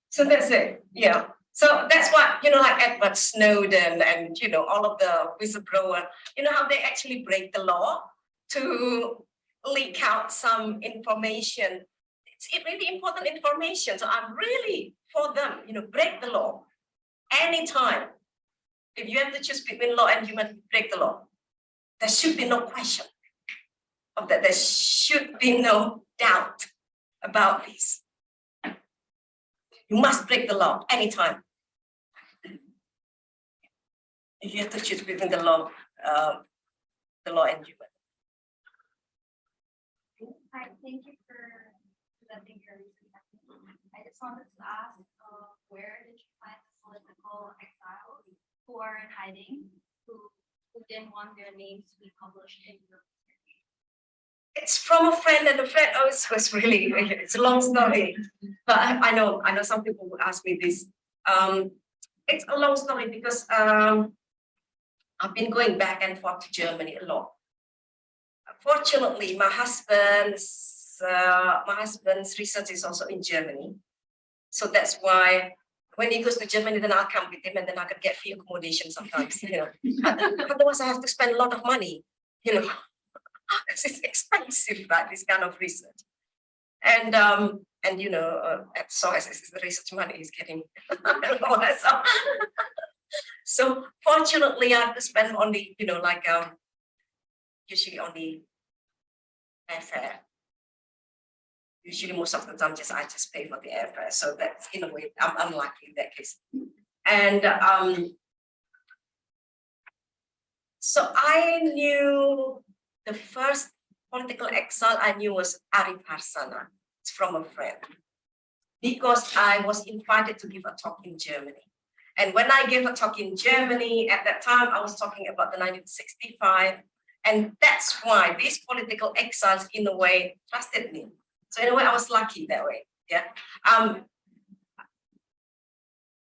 So that's it, yeah. So that's what, you know, like Edward Snowden and, you know, all of the whistleblower, you know, how they actually break the law to leak out some information. It's really important information, so I'm really for them, you know, break the law anytime. If you have to choose between law and human, break the law. There should be no question of that. There should be no doubt about this. You must break the law anytime. You have to choose between the law, uh, the law and human. Hi, thank you for presenting. I just wanted to ask, uh, where did you find the political exiles who are in hiding, who, who didn't want their names to be published in your? It's from a friend and a friend, oh, it's, it's really, it's a long story. But I, I know, I know some people will ask me this. Um, it's a long story because, um, I've been going back and forth to Germany a lot. Fortunately, my husband's, uh, my husband's research is also in Germany. So that's why when he goes to Germany, then I'll come with him and then I can get free accommodation sometimes, you know. Otherwise I have to spend a lot of money, you know. This is expensive, right, this kind of research. And um, and you know, uh, at SOAS, the research money is getting. so, so fortunately, I have to spend only, you know, like um, usually only airfare. Usually, most of the time, just I just pay for the airfare, so that's in a way I'm unlucky in that case. And um, so I knew the first political exile I knew was Arif Harsana. It's from a friend. Because I was invited to give a talk in Germany. And when I gave a talk in Germany, at that time, I was talking about the 1965. And that's why these political exiles, in a way, trusted me. So in a way, I was lucky that way. Yeah. Um,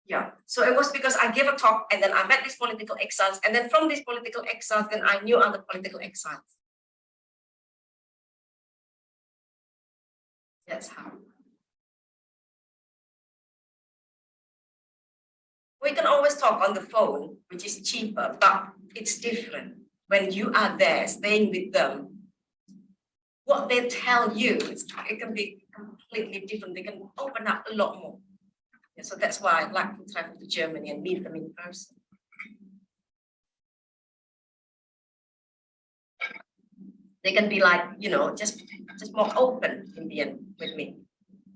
yeah, so it was because I gave a talk and then I met these political exiles. And then from these political exiles, then I knew other political exiles. That's how. We can always talk on the phone, which is cheaper, but it's different. When you are there, staying with them, what they tell you, it can be completely different. They can open up a lot more. Yeah, so that's why I like to travel to Germany and meet them in person. They can be like, you know, just just more open in the end with me.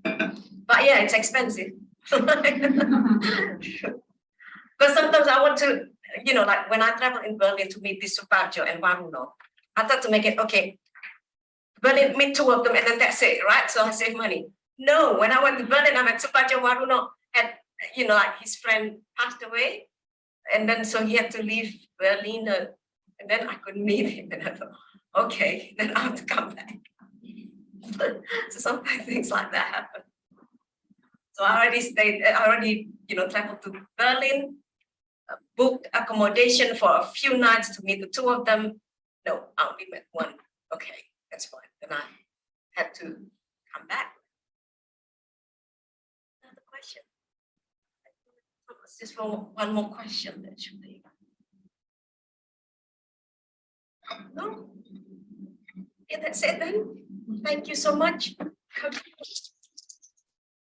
But yeah, it's expensive. But sometimes I want to, you know, like when I travel in Berlin to meet this Suparjo and Waruno, I thought to make it, okay, Berlin, meet two of them and then that's it, right? So I save money. No, when I went to Berlin, I met Suparjo Waruno and, you know, like his friend passed away. And then so he had to leave Berlin uh, and then I couldn't meet him. And I thought, okay, then I have to come back. so sometimes things like that happen. So I already stayed, I already, you know, traveled to Berlin, uh, booked accommodation for a few nights to meet the two of them. No, I only met one. Okay, that's fine. Then I had to come back. Another question. Just one, one more question that No? That's it then. Thank you so much.